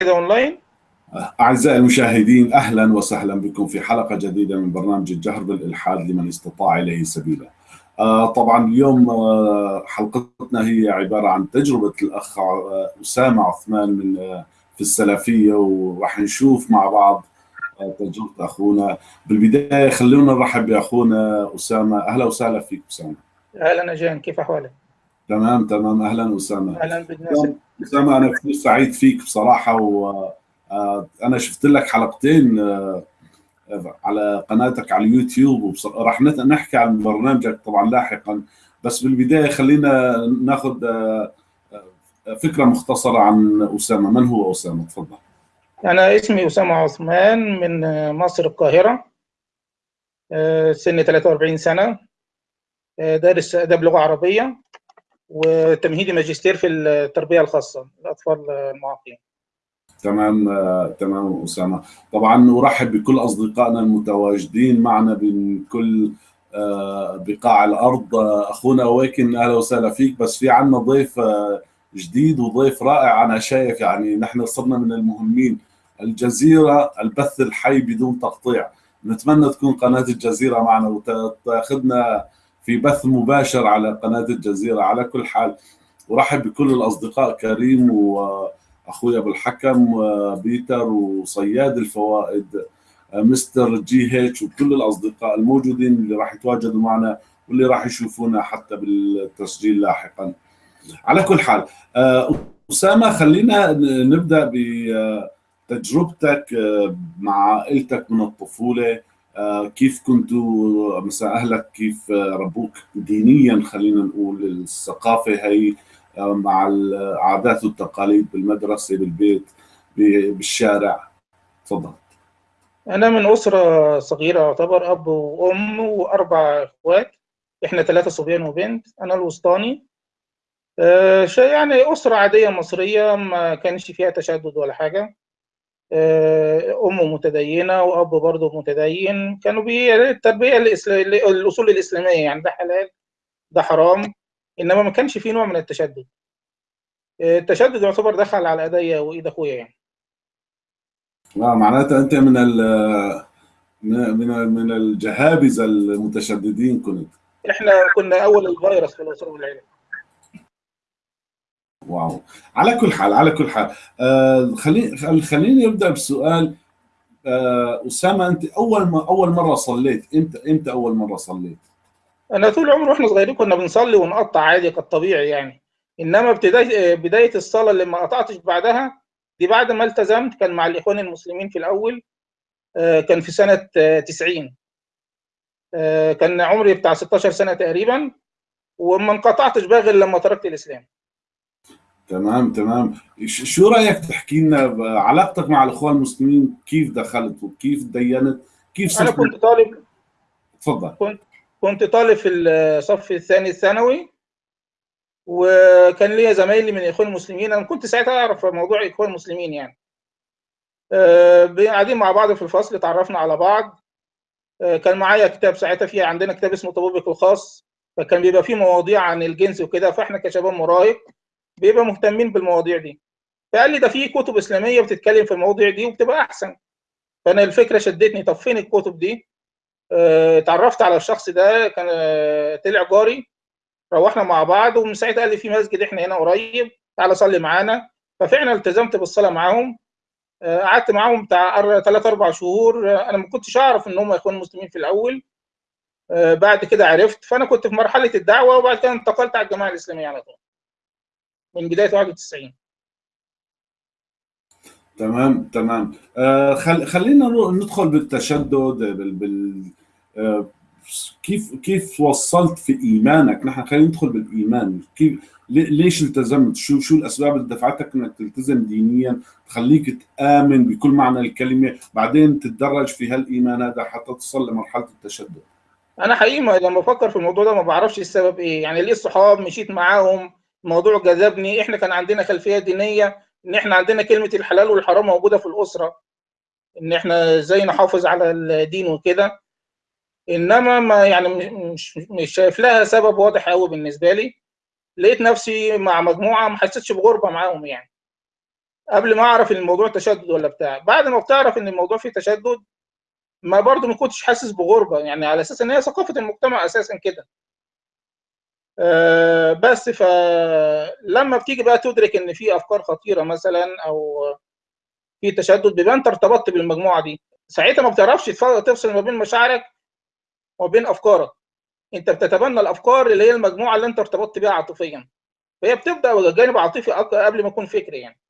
كده أونلاين؟ أعزائي المشاهدين أهلا وسهلا بكم في حلقة جديدة من برنامج الجهر بالإلحاد لمن استطاع إليه سبيلا آه، طبعا اليوم آه، حلقتنا هي عبارة عن تجربة الأخ آه، أسامة عثمان من في السلفية وراح نشوف مع بعض تجربة أخونا. بالبداية خلونا نرحب بأخونا أسامة. أهلا وسهلا فيك أسامة. أهلا اجان كيف أحوالك؟ تمام تمام. أهلا أسامة. أهلا بالناس. أسامة أنا كثير سعيد فيك بصراحة وأنا شفت لك حلقتين آه، على قناتك على اليوتيوب وراح نحكي عن برنامجك طبعا لاحقا بس بالبداية خلينا ناخذ آه، آه، فكرة مختصرة عن أسامة. من هو أسامة؟ تفضل. أنا اسمي أسامة عثمان من مصر القاهرة آه، سني 43 سنة آه، دارس أداب لغة عربية. وتمهيدي ماجستير في التربية الخاصة للأطفال المعاقين. تمام تمام أسامة. طبعا نرحب بكل أصدقائنا المتواجدين معنا من كل آه، بقاع الأرض. آه، أخونا ويكن أهلا وسهلا فيك بس في عنا ضيف آه، جديد وضيف رائع أنا شايف يعني نحن صرنا من المهمين. الجزيرة البث الحي بدون تقطيع. نتمنى تكون قناة الجزيرة معنا وتاخذنا في بث مباشر على قناة الجزيرة. على كل حال ورحب بكل الأصدقاء كريم وأخوي أبو الحكم وبيتر وصياد الفوائد مستر جي هيتش وكل الأصدقاء الموجودين اللي راح يتواجدوا معنا واللي راح يشوفونا حتى بالتسجيل لاحقا. على كل حال أسامة خلينا نبدأ بتجربتك مع عائلتك من الطفولة. كيف كنتوا مثلا أهلك كيف آه، ربوك دينيا خلينا نقول الثقافة هي آه، مع العادات والتقاليد بالمدرسة بالبيت بالشارع. تفضل. أنا من أسرة صغيرة يعتبر أب وأم وأربع إخوات. إحنا ثلاثة صبيان وبنت أنا الوسطاني. آه، يعني أسرة عادية مصرية ما كانش فيها تشدد ولا حاجة. آه، أم متدينة وأب برضه متدين. كانوا بي التربية الإسلا- الأصول الإسلامية يعني ده حلال ده حرام إنما ما كانش فيه نوع من التشدد. آه، التشدد يعتبر دخل على ايديا وإيد أخويا يعني. آه، معناتها أنت من ال- من من الجهابذة المتشددين كنت. إحنا كنا أول الفيروس في الاسره والعيله واو. على كل حال على كل حال. آه خليني خل- خليني أبدأ بسؤال. آه أسامة أنت أول ما أول مرة صليت. إمتى إمتى أول مرة صليت؟ أنا طول عمري وإحنا صغيرين كنا بنصلي ونقطع عادي كالطبيعي يعني. إنما بدايه بداية الصلاة اللي ما قطعتش بعدها دي بعد ما التزمت كان مع الإخوان المسلمين في الأول. آه، كان في سنة آه، 90 آه، كان عمري بتاع 16 سنة تقريبا. وما انقطعتش بقى غير لما تركت الإسلام. تمام تمام. شو رأيك تحكي لنا علاقتك مع الإخوان المسلمين كيف دخلت وكيف دينت؟ كيف أنا صرت كنت طالب تفضل. كنت طالب في الصف الثاني الثانوي وكان ليا زمايلي من الاخوان المسلمين. أنا كنت ساعتها أعرف موضوع الاخوان المسلمين يعني. آه، قاعدين مع بعض في الفصل اتعرفنا على بعض. آه، كان معايا كتاب ساعتها في عندنا كتاب اسمه طبيبك الخاص فكان بيبقى فيه مواضيع عن الجنس وكده فإحنا كشباب مراهق. بيبقى مهتمين بالمواضيع دي. فقال لي ده في كتب إسلامية بتتكلم في المواضيع دي وبتبقى أحسن. فأنا الفكرة شدتني طب فين الكتب دي؟ آه، اتعرفت على الشخص ده كان آه، طلع جاري. روحنا مع بعض ومن ساعتها قال لي في مسجد إحنا هنا قريب تعالى صلي معانا. ففعلا التزمت بالصلاة معاهم. آه، قعدت معاهم بتاع ثلاث أربع شهور. أنا ما كنتش أعرف إن هم يكونوا مسلمين في الأول. بعد كده عرفت. فأنا كنت في مرحلة الدعوة وبعد كده انتقلت على الجماعة الإسلامية على طول. من بداية 91 تمام تمام. آه خل خلينا ندخل بالتشدد بال, بال آه كيف كيف وصلت في إيمانك؟ نحن خلينا ندخل بالإيمان. كيف لي- ليش التزمت؟ شو شو الأسباب اللي دفعتك إنك تلتزم دينيا؟ تخليك تآمن بكل معنى الكلمة بعدين تتدرج في هالإيمان هذا حتى تصل لمرحلة التشدد. أنا حقيقي ما- لما بفكر في الموضوع ده ما بعرفش السبب إيه. يعني ليه الصحاب مشيت معاهم؟ الموضوع جذبني إحنا كان عندنا خلفية دينية إن إحنا عندنا كلمة الحلال والحرام موجودة في الأسرة إن إحنا إزاي نحافظ على الدين وكده. إنما ما يعني مش مش شايف لها سبب واضح قوي بالنسبة لي. لقيت نفسي مع مجموعة ما حسيتش بغربة معاهم يعني. قبل ما أعرف إن الموضوع تشدد ولا بتاع. بعد ما بتعرف إن الموضوع فيه تشدد ما برضه ما كنتش حاسس بغربة يعني على أساس إن هي ثقافة المجتمع أساسا كده. بس فلما بتيجي بقى تدرك إن في أفكار خطيرة مثلا أو في تشدد بيبقى أنت ارتبطت بالمجموعة دي. ساعتها ما بتعرفش تفصل ما بين مشاعرك وما بين أفكارك. أنت بتتبنى الأفكار اللي هي المجموعة اللي أنت ارتبطت بيها عاطفيا. فهي بتبدأ جانب عاطفي قبل ما يكون فكري يعني.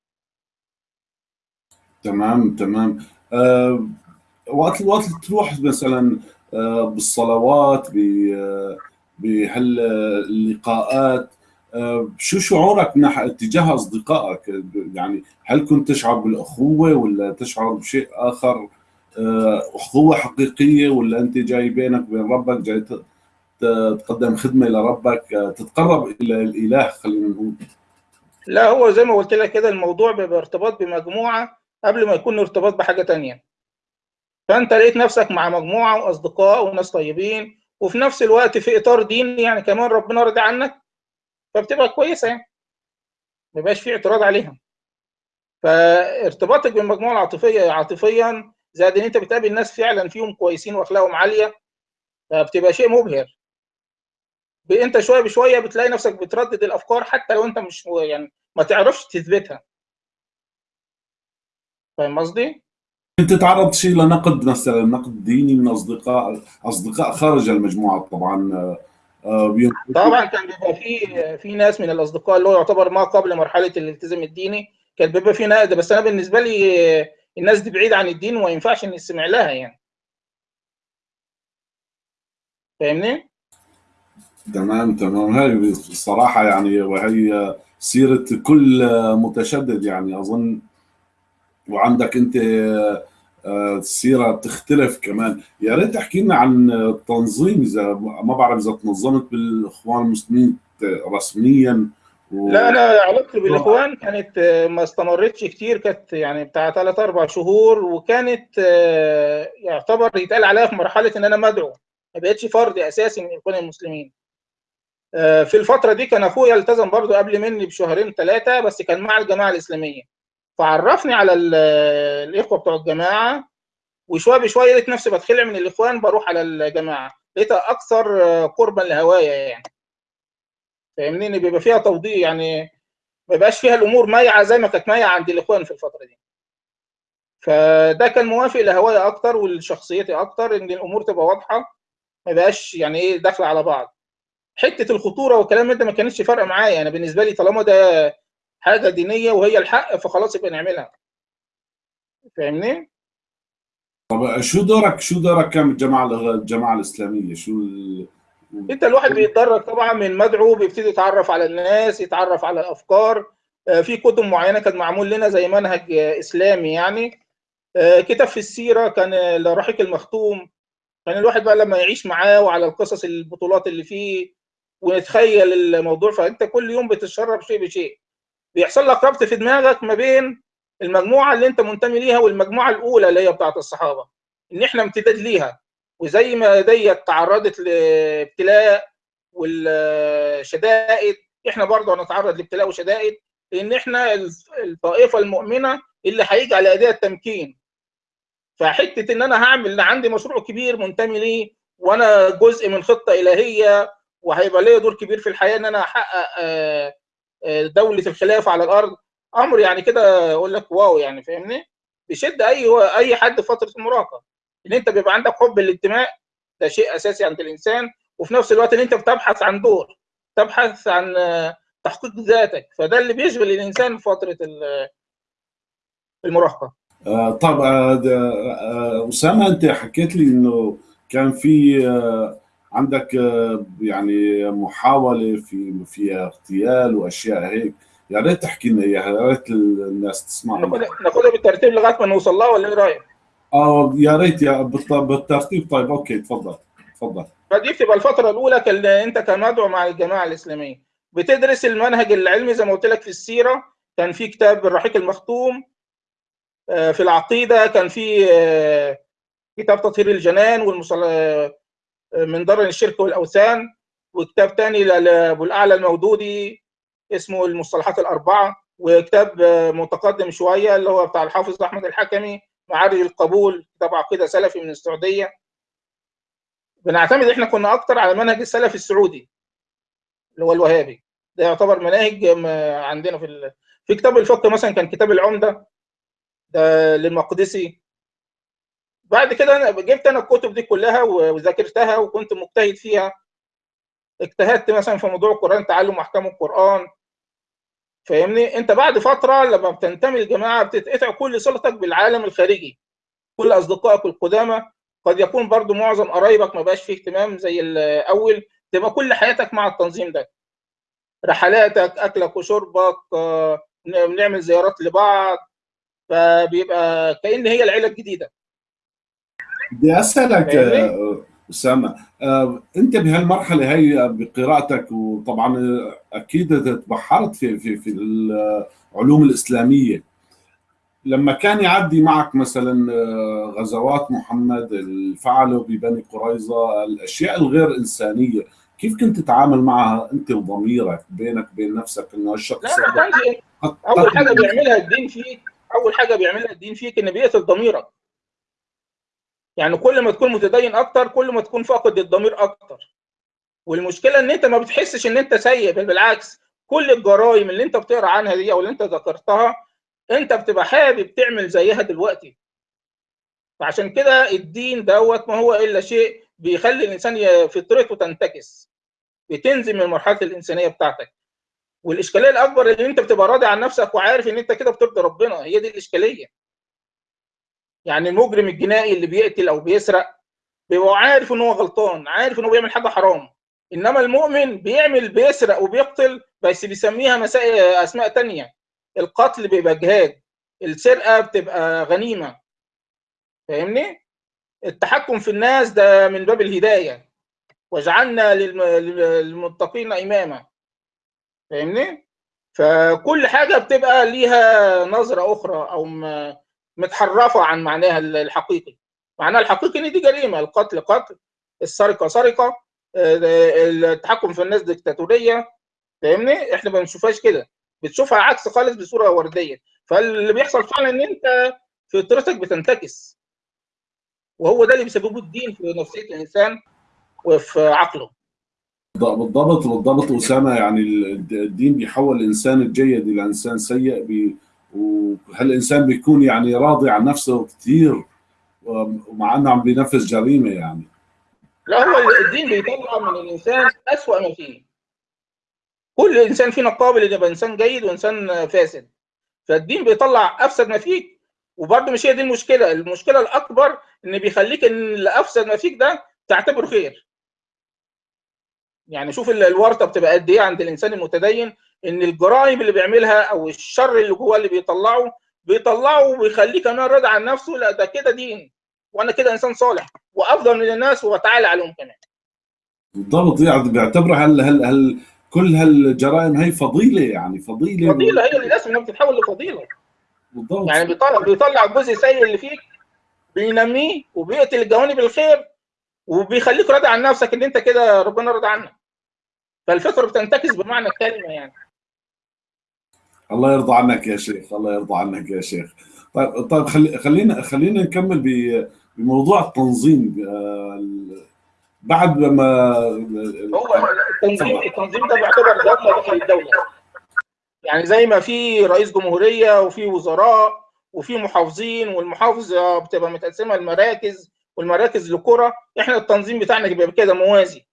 تمام تمام. أه وقت وقت تروح مثلا أه بالصلوات بهاللقاءات أه شو شعورك نح تجاه أصدقائك؟ يعني هل كنت تشعر بالأخوة ولا تشعر بشيء آخر؟ أخوة حقيقية ولا أنت جاي بينك وبين ربك جاي تقدم خدمة لربك تتقرب إلى الإله خلينا نقول؟ لا هو زي ما قلت لك كده الموضوع بيبقى ارتباط بمجموعة قبل ما يكون ارتباط بحاجة تانية. فأنت لقيت نفسك مع مجموعة وأصدقاء وناس طيبين وفي نفس الوقت في إطار ديني يعني كمان ربنا راضي عنك فبتبقى كويسة يعني. ما يبقاش في اعتراض عليها فارتباطك بالمجموعة العاطفية عاطفيا زائد إن أنت بتقابل ناس فعلا فيهم كويسين وأخلاقهم عالية فبتبقى شيء مبهر. أنت شوية بشوية بتلاقي نفسك بتردد الأفكار حتى لو أنت مش يعني ما تعرفش تثبتها. فاهم قصدي؟ انت تعرضت شيء لنقد مثلا نقد ديني من اصدقاء أصدقاء خارج المجموعة طبعا طبعا كان بيبقى في في ناس من الأصدقاء اللي هو يعتبر ما قبل مرحلة الالتزام الديني كان بيبقى في نقد بس أنا بالنسبة لي الناس دي بعيده عن الدين وما ينفعش نستمع لها يعني. فاهمني؟ تمام تمام. هاي الصراحة يعني وهي سيرة كل متشدد يعني. أظن وعندك أنت سيرة بتختلف كمان. يا ريت تحكي لنا عن التنظيم إذا ما بعرف إذا تنظمت بالإخوان المسلمين رسميا و... لا أنا علاقتي بالإخوان كانت ما استمرتش كتير كانت يعني بتاع ثلاث أربع شهور وكانت يعتبر يتقال عليها في مرحلة إن أنا مدعو ما بقتش فرد أساسي من الإخوان المسلمين في الفترة دي كان أخويا التزم برضه قبل مني بشهرين ثلاثة بس كان مع الجماعة الإسلامية. فعرفني على الإخوة بتوع الجماعة وشوية بشوية لقيت نفسي بتخلع من الإخوان بروح على الجماعة. لقيتها أكثر قربا لهوايا يعني. فاهمني؟ إن بيبقى فيها توضيح يعني ما بيبقاش فيها الأمور مايعة زي ما كانت مايعة عند الإخوان في الفترة دي. فده كان موافق لهوايا أكتر ولشخصيتي أكتر إن الأمور تبقى واضحة ما بقاش يعني إيه داخلة على بعض. حتة الخطورة والكلام ده ما كانتش فارقة معايا. أنا بالنسبة لي طالما ده حاجة دينية وهي الحق فخلاص يبقى نعملها. فاهمني؟ طب شو دورك شو دورك كان الجماعه الجماعة الإسلامية؟ شو ال... انت الواحد بيتدرج طبعا من مدعو بيبتدي يتعرف على الناس يتعرف على الأفكار. في كتب معينة كانت معمول لنا زي منهج إسلامي يعني. كتاب في السيرة كان الرحيق المختوم. كان الواحد بقى لما يعيش معاه وعلى القصص البطولات اللي فيه ونتخيل الموضوع فأنت كل يوم بتتشرب شيء بشيء. بيحصل لك ربط في دماغك ما بين المجموعة اللي انت منتمي ليها والمجموعة الأولى اللي هي بتاعت الصحابة إن إحنا امتداد ليها. وزي ما ديت تعرضت لابتلاء والشدائد إحنا برضه هنتعرض لابتلاء وشدائد لأن إحنا الطائفة المؤمنة اللي هيجي على ايديها التمكين. فحتة إن أنا هعمل عندي مشروع كبير منتمي ليه وأنا جزء من خطة إلهية وهيبقى ليا دور كبير في الحياة إن أنا أحقق دولة الخلافة على الأرض. أمر يعني كده أقول لك واو يعني فاهمني؟ بيشد أي أي حد في فترة المراهقة. إن أنت بيبقى عندك حب الانتماء ده شيء أساسي عند الإنسان. وفي نفس الوقت إن أنت بتبحث عن دور تبحث عن تحقيق ذاتك. فده اللي بيشغل الإنسان في فترة المراهقة. آه طب آه أسامة أنت حكيت لي إنه كان في آه عندك يعني محاولة في فيها اغتيال وأشياء هيك. يا ريت تحكي لنا إياها يا ريت الناس تسمع. ناخدها بالترتيب لغاية ما نوصل لها ولا إيه رأيك؟ آه يا ريت يا بالترتيب. طيب okay تفضل تفضل. فدي بتبقى الفترة الأولى كان أنت كمدعو مع الجماعة الإسلامية. بتدرس المنهج العلمي زي ما قلت لك في السيرة. كان في كتاب الرحيق المختوم في العقيدة. كان في كتاب تطهير الجنان والمصل من ضرر الشرك والأوثان وكتاب تاني لابو الاعلى المودودي اسمه المصطلحات الأربعة وكتاب متقدم شوية اللي هو بتاع الحافظ أحمد الحكمي معارج القبول كتاب عقيدة سلفي من السعودية. بنعتمد إحنا كنا أكتر على منهج السلف السعودي اللي هو الوهابي. ده يعتبر مناهج عندنا في ال... في كتاب الفقه مثلا كان كتاب العمدة ده للمقدسي. بعد كده أنا جبت أنا الكتب دي كلها وذاكرتها وكنت مجتهد فيها. اجتهدت مثلا في موضوع القرآن تعلم أحكام القرآن. فاهمني؟ أنت بعد فترة لما بتنتمي للجماعة بتتقطع كل صلتك بالعالم الخارجي. كل أصدقائك القدامى. قد يكون برضو معظم قرايبك ما بقاش فيه اهتمام زي الأول. تبقى كل حياتك مع التنظيم ده. رحلاتك أكلك وشربك بنعمل زيارات لبعض. فبيبقى كأن هي العيلة الجديدة. بدي أسألك أسامة أنت بهالمرحلة هي بقراءتك وطبعا أكيد تبحرت في في في العلوم الإسلامية. لما كان يعدي معك مثلا غزوات محمد الفعله ببني قريظة الأشياء الغير إنسانية كيف كنت تتعامل معها أنت وضميرك بينك وبين نفسك إنه الشخص لا كانش أول حاجة بيعملها الدين فيك أول حاجة بيعملها الدين فيك ان بيقتل ضميرك. يعني كل ما تكون متدين أكتر كل ما تكون فاقد الضمير أكتر. والمشكلة إن أنت ما بتحسش إن أنت سيء بل بالعكس كل الجرائم اللي أنت بتقرأ عنها دي أو اللي أنت ذكرتها أنت بتبقى حابب تعمل زيها دلوقتي. فعشان كده الدين دوت ما هو إلا شيء بيخلي الإنسان فطرته تنتكس بتنزل من مرحلة الإنسانية بتاعتك. والإشكالية الأكبر اللي أنت بتبقى راضي عن نفسك وعارف إن أنت كده بترضي ربنا هي دي الإشكالية. يعني المجرم الجنائي اللي بيقتل أو بيسرق بيبقى عارف إن هو غلطان عارف إن هو بيعمل حاجة حرام. إنما المؤمن بيعمل بيسرق وبيقتل بس بيسميها مسائل أسماء تانية. القتل بيبقى جهاد السرقة بتبقى غنيمة. فاهمني؟ التحكم في الناس ده من باب الهداية. واجعلنا للمتقين إماما. فاهمني؟ فكل حاجة بتبقى ليها نظرة أخرى أو متحرفة عن معناها الحقيقي. معناها الحقيقي إن دي جريمة القتل قتل السرقة سرقة التحكم في الناس ديكتاتورية. فاهمني؟ إحنا ما بنشوفهاش كده. بتشوفها عكس خالص بصورة وردية. فاللي بيحصل فعلا إن أنت فطرتك بتنتكس. وهو ده اللي بيسببه الدين في نفسية الإنسان وفي عقله. بالضبط بالضبط. أسامة يعني الدين بيحول الإنسان الجيد إلى إنسان سيء وهالانسان بيكون يعني راضي عن نفسه كثير ومع إنه عم بينفذ جريمة يعني؟ لا هو الدين بيطلع من الإنسان أسوأ ما فيه. كل إنسان فينا قابل ان يبقى إنسان جيد وإنسان فاسد. فالدين بيطلع أفسد ما فيك وبرضه مش هي دي المشكلة. المشكلة الأكبر إن بيخليك إن اللي افسد ما فيك ده تعتبره خير. يعني شوف الورطة بتبقى قد إيه عند الإنسان المتدين إن الجرائم اللي بيعملها أو الشر اللي جواه اللي بيطلعه بيطلعه وبيخليه كمان راضي عن نفسه لا ده كده دين وأنا كده إنسان صالح وأفضل من الناس وأتعالى عليهم كمان. بالضبط يعني بيعتبرها هل هل هل كل هالجرائم هي فضيلة يعني فضيلة فضيلة هي للأسف إنها بتتحول لفضيلة. بالضبط. يعني بيطلع بيطلع الجزء السيء اللي فيك بينميه وبيقتل الجوانب الخير وبيخليك راضي عن نفسك إن أنت كده ربنا راضي عنك. فالفطرة بتنتكس بمعنى الكلمة يعني. الله يرضى عنك يا شيخ الله يرضى عنك يا شيخ. طيب طيب خلي خلينا خلينا نكمل بموضوع التنظيم بعد ما هو التنظيم التنظيم ده بيعتبر دوله داخل الدولة. يعني زي ما في رئيس جمهورية وفي وزراء وفي محافظين والمحافظة بتبقى متقسمة لمراكز والمراكز لقرى إحنا التنظيم بتاعنا بيبقى كده موازي.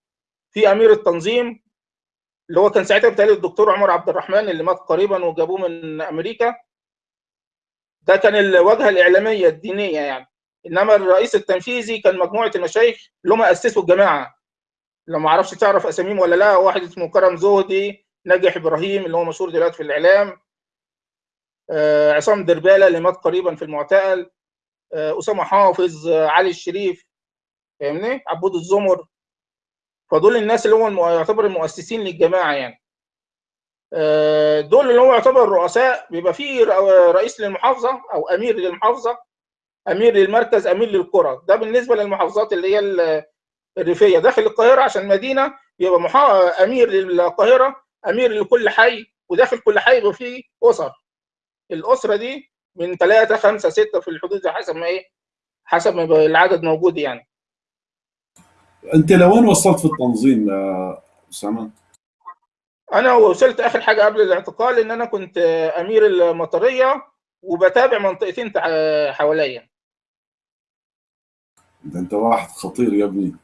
في أمير التنظيم اللي هو كان ساعتها بتهيألي الدكتور عمر عبد الرحمن اللي مات قريبا وجابوه من أمريكا. ده كان الواجهة الإعلامية الدينية يعني. إنما الرئيس التنفيذي كان مجموعة المشايخ اللي هم أسسوا الجماعة. لو ما أعرفش تعرف أساميهم ولا لا واحد اسمه كرم زهدي ناجح إبراهيم اللي هو مشهور دلوقتي في الإعلام. آه عصام دربالة اللي مات قريبا في المعتقل. آه أسامة حافظ علي الشريف. فاهمني؟ عبود الزمر. فدول الناس اللي هم يعتبر المؤسسين للجماعة يعني. دول اللي هو يعتبر الرؤساء بيبقى فيه رئيس للمحافظة أو أمير للمحافظة أمير للمركز أمير للقرى. ده بالنسبة للمحافظات اللي هي الريفية. داخل القاهرة عشان مدينة يبقى محا... أمير للقاهرة أمير لكل حي وداخل كل حي يبقى فيه أسر. الأسرة دي من ثلاثة خمسة ستة في الحدود حسب ما إيه حسب ما العدد موجود يعني. أنت لوين وصلت في التنظيم يا أسامة؟ أنا وصلت آخر حاجة قبل الاعتقال إن أنا كنت أمير المطرية وبتابع منطقتين حواليا. ده أنت واحد خطير يا ابني.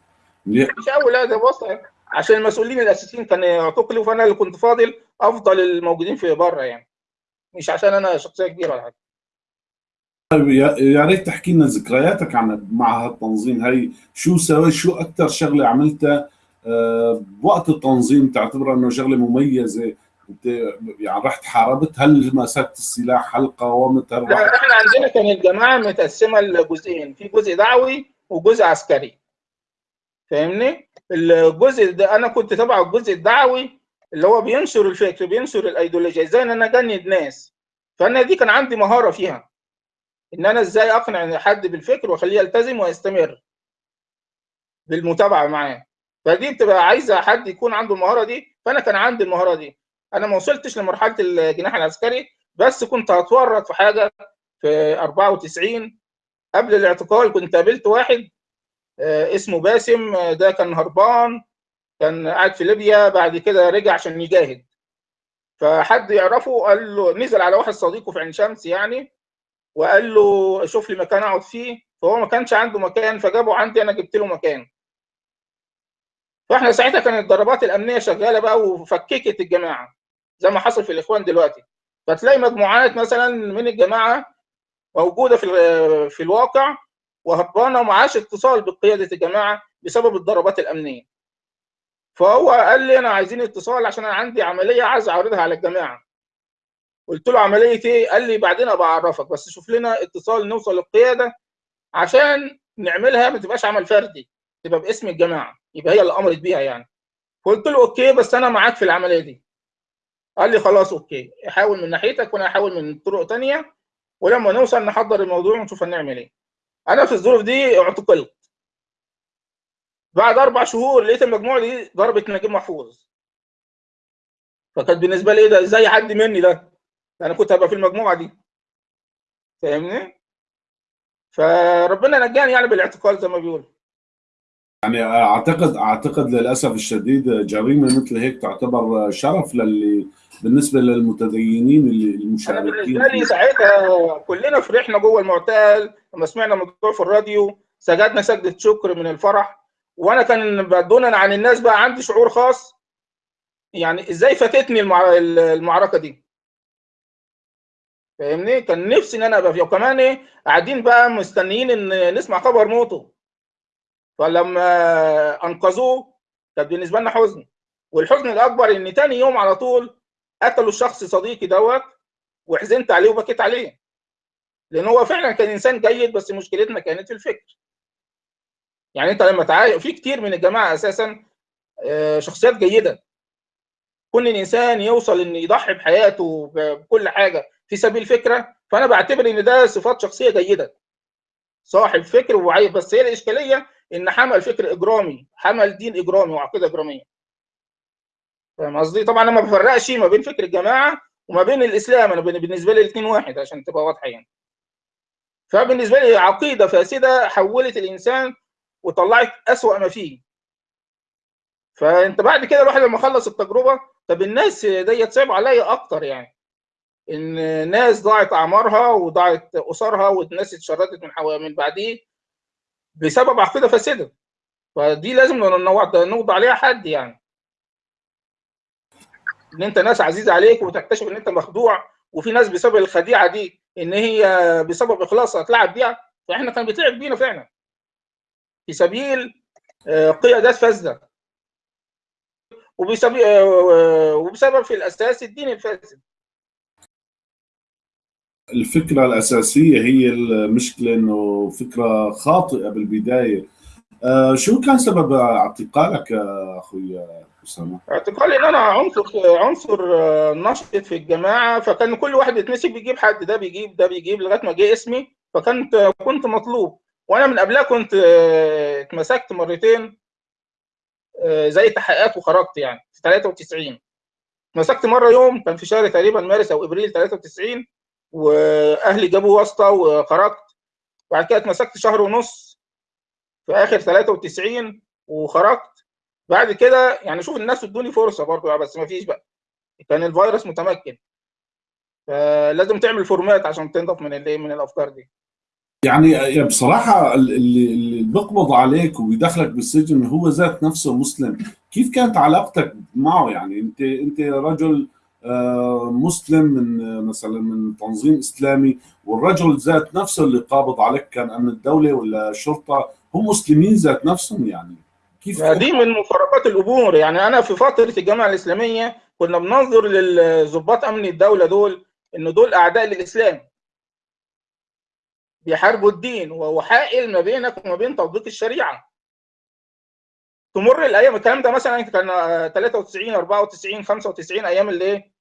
منيح مش أول هذا بص عشان المسؤولين الأساسيين كانوا اعتقلوا فأنا اللي كنت فاضل أفضل الموجودين في بره يعني. مش عشان أنا شخصية كبيرة ولا حاجة. طيب يا ريت تحكي لنا ذكرياتك عن مع هالتنظيم. هي شو سويت؟ شو أكثر شغلة عملتها؟ آه، بوقت التنظيم تعتبرها إنه شغلة مميزة. أنت يعني رحت حاربت هل مسكت السلاح هل قاومت هل إحنا عندنا كان الجماعة متقسمة لجزئين. في جزء دعوي وجزء عسكري. فاهمني؟ الجزء ده أنا كنت تبع الجزء الدعوي اللي هو بينشر الفكر بينشر الايديولوجيا إزاي؟ إن أنا أجند ناس. فأنا دي كان عندي مهارة فيها. إن أنا إزاي أقنع حد بالفكر وأخليه يلتزم ويستمر بالمتابعة معاه. فدي بتبقى عايزة حد يكون عنده المهارة دي. فأنا كان عندي المهارة دي. أنا ما وصلتش لمرحلة الجناح العسكري بس كنت هتورط في حاجة في 94 قبل الاعتقال كنت قابلت واحد آه، اسمه باسم آه، ده كان هربان كان قاعد في ليبيا بعد كده رجع عشان يجاهد. فحد يعرفه قال له نزل على واحد صديقه في عين شمس يعني وقال له شوف لي مكان أقعد فيه. فهو ما كانش عنده مكان فجابه عندي أنا جبت له مكان. فإحنا ساعتها كانت الضربات الأمنية شغالة بقى وفككت الجماعة زي ما حصل في الإخوان دلوقتي. فتلاقي مجموعات مثلا من الجماعة موجودة في في الواقع وهربانة ومعاش اتصال بقيادة الجماعة بسبب الضربات الأمنية. فهو قال لي أنا عايزين اتصال عشان أنا عندي عملية عايز أعرضها على الجماعة. قلت له عملية إيه؟ قال لي بعدين أبقى أعرفك بس شوف لنا اتصال نوصل للقياده عشان نعملها ما تبقاش عمل فردي تبقى باسم الجماعة يبقى هي اللي أمرت بيها يعني. قلت له okay بس أنا معاك في العملية دي. قال لي خلاص okay حاول من ناحيتك وأنا احاول من طرق تانية ولما نوصل نحضر الموضوع ونشوف هنعمل إيه. أنا في الظروف دي اعتقلت. بعد أربع شهور لقيت المجموعة دي ضربت نجيب محفوظ. فكانت بالنسبة لي إيه ده إزاي يعدي مني ده. أنا كنت هبقى في المجموعة دي. فاهمني؟ فربنا نجاني يعني بالاعتقال زي ما بيقولوا. يعني أعتقد أعتقد للأسف الشديد جريمة مثل هيك تعتبر شرف للي بالنسبة للمتدينين اللي أنا المشاركين بالنسبة لي. ساعتها كلنا فرحنا جوه المعتقل لما سمعنا الموضوع في الراديو سجدنا سجدة شكر من الفرح. وأنا كان دونا عن الناس بقى عندي شعور خاص. يعني إزاي فاتتني المع... المعركة دي؟ فاهمني؟ كان نفسي إن أنا أبقى فيها وكمان إيه قاعدين بقى مستنيين إن نسمع خبر موته. فلما أنقذوه كان بالنسبة لنا حزن. والحزن الأكبر إن تاني يوم على طول قتلوا الشخص صديقي دوت وحزنت عليه وبكيت عليه. لأن هو فعلا كان إنسان جيد بس مشكلتنا كانت في الفكر. يعني أنت لما تعايش في كتير من الجماعة أساسا آه، شخصيات جيدة. كون الإنسان يوصل إن يضحي بحياته بكل حاجة في سبيل فكره فأنا بعتبر إن ده صفات شخصية جيدة. صاحب فكر وعي بس هي الإشكالية إن حمل فكر إجرامي حمل دين إجرامي وعقيدة إجرامية. فاهم قصدي؟ طبعا أنا ما بفرقش ما بين فكر الجماعة وما بين الإسلام. أنا بالنسبة لي الاثنين واحد عشان تبقى واضحة يعني. فبالنسبة لي عقيدة فاسدة حولت الإنسان وطلعت أسوأ ما فيه. فأنت بعد كده الواحد لما خلص التجربة طب الناس ديت صعب عليا أكتر يعني. إن ناس ضاعت أعمارها وضاعت أسرها والناس اتشردت من حو... من بعديه بسبب عقيدة فاسدة. فدي لازم نوضع عليها حد يعني. إن أنت ناس عزيزة عليك وتكتشف إن أنت مخدوع وفي ناس بسبب الخديعة دي إن هي بسبب اخلاصها تلعب بيها فإحنا كان بيتلعب بينا فعلا. في سبيل آه، قيادات فاسدة. وبسبب آه، وبسبب في الأساس الدين الفاسد. الفكرة الأساسية هي المشكلة إنه فكرة خاطئة بالبداية. آه، شو كان سبب اعتقالك يا أخوي أسامة؟ اعتقالي إن أنا عنصر عنصر آه، نشط في الجماعة فكان كل واحد يتمسك بيجيب حد ده بيجيب ده بيجيب لغاية ما جه اسمي فكنت كنت مطلوب. وأنا من قبلها كنت آه، اتمسكت مرتين زي تحقيقات وخرجت يعني في 93 مسكت مرة يوم كان في شهر تقريبا مارس أو إبريل 93 وأهلي جابوا واسطة وخرجت. بعد كده اتمسكت شهر ونص في آخر 93 وخرجت. بعد كده يعني شوف الناس ادوني فرصة برضه بس ما فيش بقى. كان الفيروس متمكن. فلازم تعمل فورمات عشان تنضف من الايه من الأفكار دي. يعني بصراحة اللي اللي بيقبض عليك وبيدخلك بالسجن هو ذات نفسه مسلم، كيف كانت علاقتك معه يعني؟ انت انت رجل مسلم من مثلا من تنظيم إسلامي والرجل ذات نفسه اللي قابض عليك كان أمن الدولة ولا شرطة؟ هم مسلمين ذات نفسهم يعني؟ كيف؟ دي من مفارقات الأمور. يعني أنا في فترة الجامعة الإسلامية كنا بننظر للضباط أمن الدولة دول ان دول أعداء للإسلام. بيحاربوا الدين وهو حائل ما بينك وما بين تطبيق الشريعة. تمر الأيام الكلام ده مثلا كان 93 94 95 أيام الايه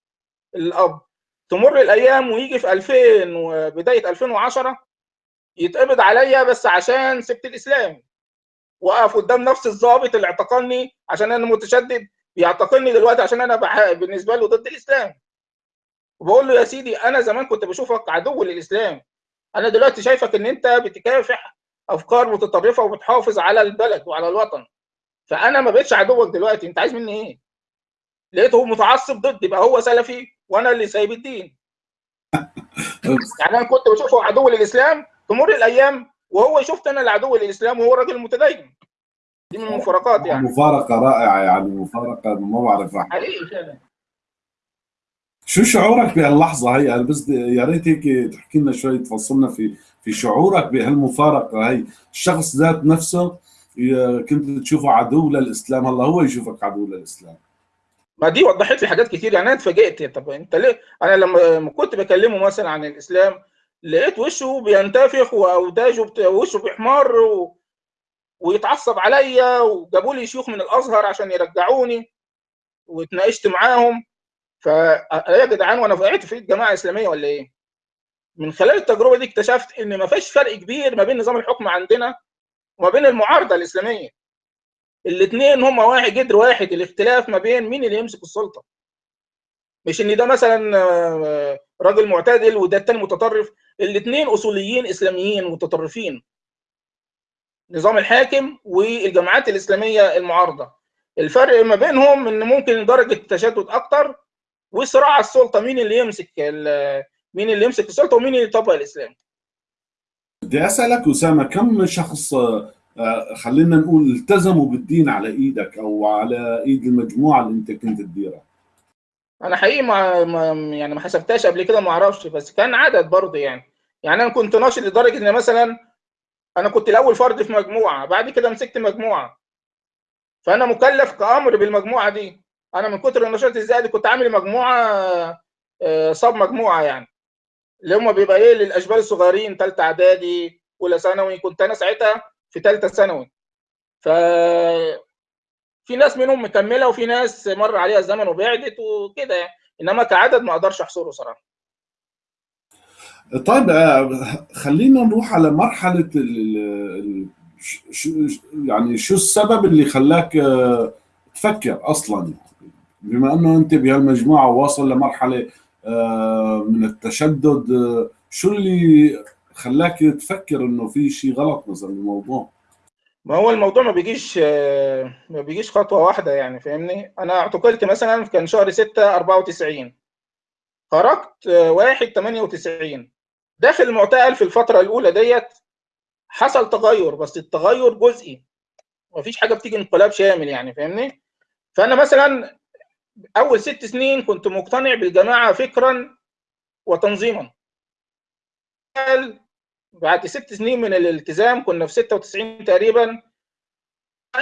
الأب تمر الأيام ويجي في 2000 وبداية 2010 يتقبض عليا بس عشان سبت الإسلام. واقف قدام نفس الضابط اللي اعتقلني عشان أنا متشدد بيعتقلني دلوقتي عشان أنا. بالنسبة له ضد الإسلام. وبقول له يا سيدي أنا زمان كنت بشوفك عدو للإسلام. أنا دلوقتي شايفك إن أنت بتكافح أفكار متطرفة وبتحافظ على البلد وعلى الوطن. فأنا ما بقتش عدوك دلوقتي أنت عايز مني إيه؟ لقيته متعصب ضدي يبقى هو سلفي. وأنا اللي سايب الدين. يعني أنا كنت بشوفه عدو للإسلام تمر الأيام وهو شفت أنا العدو للإسلام وهو راجل متدين. دي من المفارقات يعني. مفارقة رائعة يعني مفارقة ما بعرف حقيقي شو شعورك بهاللحظة هي؟ أنا بس يا ريت هيك تحكي لنا شوي تفصلنا في في شعورك بهالمفارقة هي. الشخص ذات نفسه كنت تشوفه عدو للإسلام هلا هو يشوفك عدو للإسلام. ما دي وضحت لي حاجات كتير يعني أنا اتفاجئت طب أنت ليه أنا لما كنت بكلمه مثلا عن الإسلام لقيت وشه بينتفخ واوداجه. وشه بيحمر و... ويتعصب عليا وجابوا لي شيوخ من الأزهر عشان يرجعوني واتناقشت معاهم ف يا جدعان وأنا وقعت في الجماعة الإسلامية ولا إيه؟ من خلال التجربة دي اكتشفت إن ما فيش فرق كبير ما بين نظام الحكم عندنا وما بين المعارضة الإسلامية. الاثنين هم واحد جدر واحد الاختلاف ما بين مين اللي يمسك السلطة. مش إن ده مثلا آه، راجل معتدل وده التاني متطرف، الاثنين أصوليين إسلاميين متطرفين. نظام الحاكم والجماعات الإسلامية المعارضة. الفرق ما بينهم إن ممكن درجة التشدد أكتر وصراع السلطة مين اللي يمسك مين اللي يمسك السلطة ومين اللي يطبق الإسلام. بدي أسألك أسامة كم شخص خلينا نقول التزموا بالدين على إيدك أو على إيد المجموعة اللي أنت كنت تديرها. أنا حقيقي ما, يعني ما حسبتهاش قبل كده ما أعرفش بس كان عدد برضه يعني. يعني أنا كنت ناشط لدرجة إن مثلا أنا كنت الأول فرد في مجموعة بعد كده مسكت مجموعة. فأنا مكلف كأمر بالمجموعة دي. أنا من كتر النشاط الزائد كنت عامل مجموعة آه، صاب مجموعة يعني. اللي هم بيبقى إيه للأشبال الصغيرين ثالثه إعدادي أولى ثانوي كنت أنا ساعتها في ثالثه ثانوي. ف في ناس منهم مكملة وفي ناس مر عليها الزمن وبعدت وكده يعني. إنما كعدد ما أقدرش أحصره صراحة. طيب آه، خلينا نروح على مرحلة ال يعني شو السبب اللي خلاك آه، تفكر أصلا؟ بما أنه أنت بهالمجموعة واصل لمرحلة آه، من التشدد شو اللي خلاك تفكر إنه في شيء غلط مثلا بالموضوع. ما هو الموضوع ما بيجيش ما بيجيش خطوة واحدة يعني فاهمني؟ أنا اعتقلت مثلا كان شهر 6 94 خرجت آه، 1 98 داخل المعتقل في الفترة الأولى ديت حصل تغير بس التغير جزئي. مفيش حاجة بتيجي انقلاب شامل يعني فاهمني؟ فأنا مثلا أول ست سنين كنت مقتنع بالجماعة فكرا وتنظيما. بعد ست سنين من الالتزام كنا في 96 تقريبا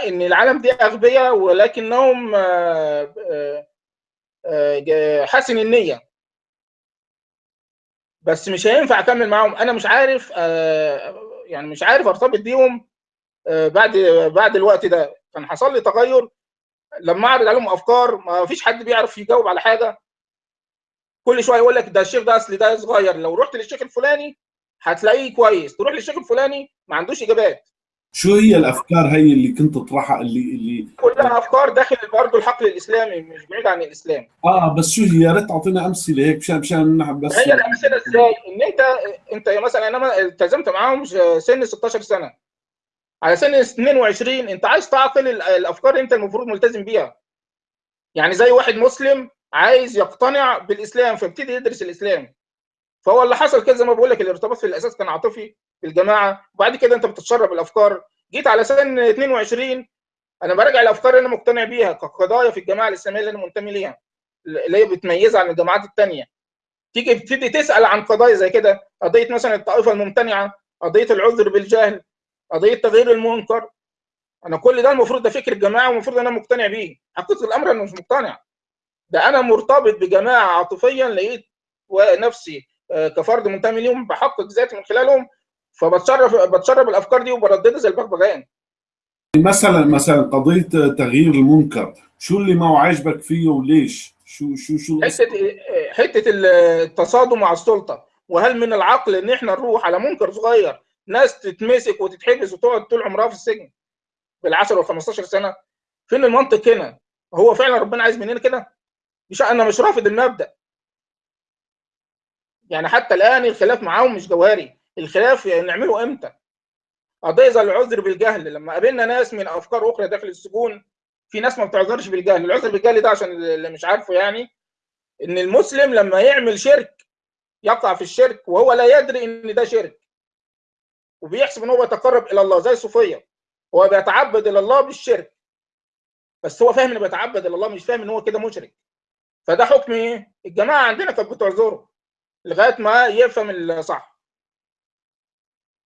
إن العالم دي أغبياء ولكنهم آه، آه، آه، حسن النية. بس مش هينفع أكمل معاهم. أنا مش عارف يعني مش عارف أرتبط بيهم بعد بعد الوقت ده. كان حصل لي تغير. لما أعرض عليهم أفكار ما فيش حد بيعرف يجاوب على حاجة. كل شوية يقول لك ده الشيخ ده أصل ده صغير. لو رحت للشيخ الفلاني هتلاقيه كويس. تروح للشيخ الفلاني ما عندوش إجابات. شو هي الأفكار هي اللي كنت تطرحها اللي اللي كلها أفكار داخل برضه الحقل الإسلامي مش بعيد عن الإسلام. آه بس شو هي؟ يا ريت تعطينا أمثلة هيك مشان مشان بس هي الأمثلة إزاي؟ إن انت أنت مثلا أنا التزمت معاهم سن 16 سنة. على سن 22 أنت عايز تعقل الأفكار اللي أنت المفروض ملتزم بيها. يعني زي واحد مسلم عايز يقتنع بالإسلام فابتدي يدرس الإسلام. فهو اللي حصل كده زي ما بقول لك الارتباط في الأساس كان عاطفي في الجماعة. وبعد كده أنت بتتشرب الأفكار. جيت على سن 22 أنا براجع الأفكار اللي أنا مقتنع بيها كقضايا في الجماعة الإسلامية اللي أنا منتمي ليها اللي هي بتميزها عن الجماعات الثانية تيجي تبتدي تسأل عن قضايا زي كده قضية مثلا الطائفة الممتنعة قضية العذر بالجهل قضية تغيير المنكر. أنا كل ده المفروض ده فكر الجماعه والمفروض أنا مقتنع بيه. حقيقة الأمر أنا مش مقتنع. ده أنا مرتبط بجماعة عاطفيا لقيت نفسي كفرد منتمي ليهم بحقق ذاتي من خلالهم فبتشرف بتشرب الأفكار دي وبرددها زي البغبغان مثلا مثلا قضية تغيير المنكر شو اللي ما عاجبك فيه وليش؟ شو شو شو حتة حتة التصادم مع السلطة وهل من العقل إن إحنا نروح على منكر صغير ناس تتمسك وتتحبس وتقعد طول عمرها في السجن بال10 وال 15 سنة؟ فين المنطق هنا؟ هو فعلا ربنا عايز مننا كده؟ مش أنا مش رافض المبدأ. يعني حتى الآن الخلاف معاهم مش جوهري. الخلاف نعمله إمتى؟ قضية زي العذر بالجهل لما قابلنا ناس من أفكار أخرى داخل السجون في ناس ما بتعذرش بالجهل. العذر بالجهل ده عشان اللي مش عارفه يعني إن المسلم لما يعمل شرك يقع في الشرك وهو لا يدري إن ده شرك وبيحسب إن هو بيتقرب إلى الله زي الصوفيه هو بيتعبد إلى الله بالشرك بس هو فاهم إنه بيتعبد إلى الله مش فاهم إن هو كده مشرك. فده حكم إيه؟ الجماعة عندنا كانت بتعذره. لغاية ما يفهم الصح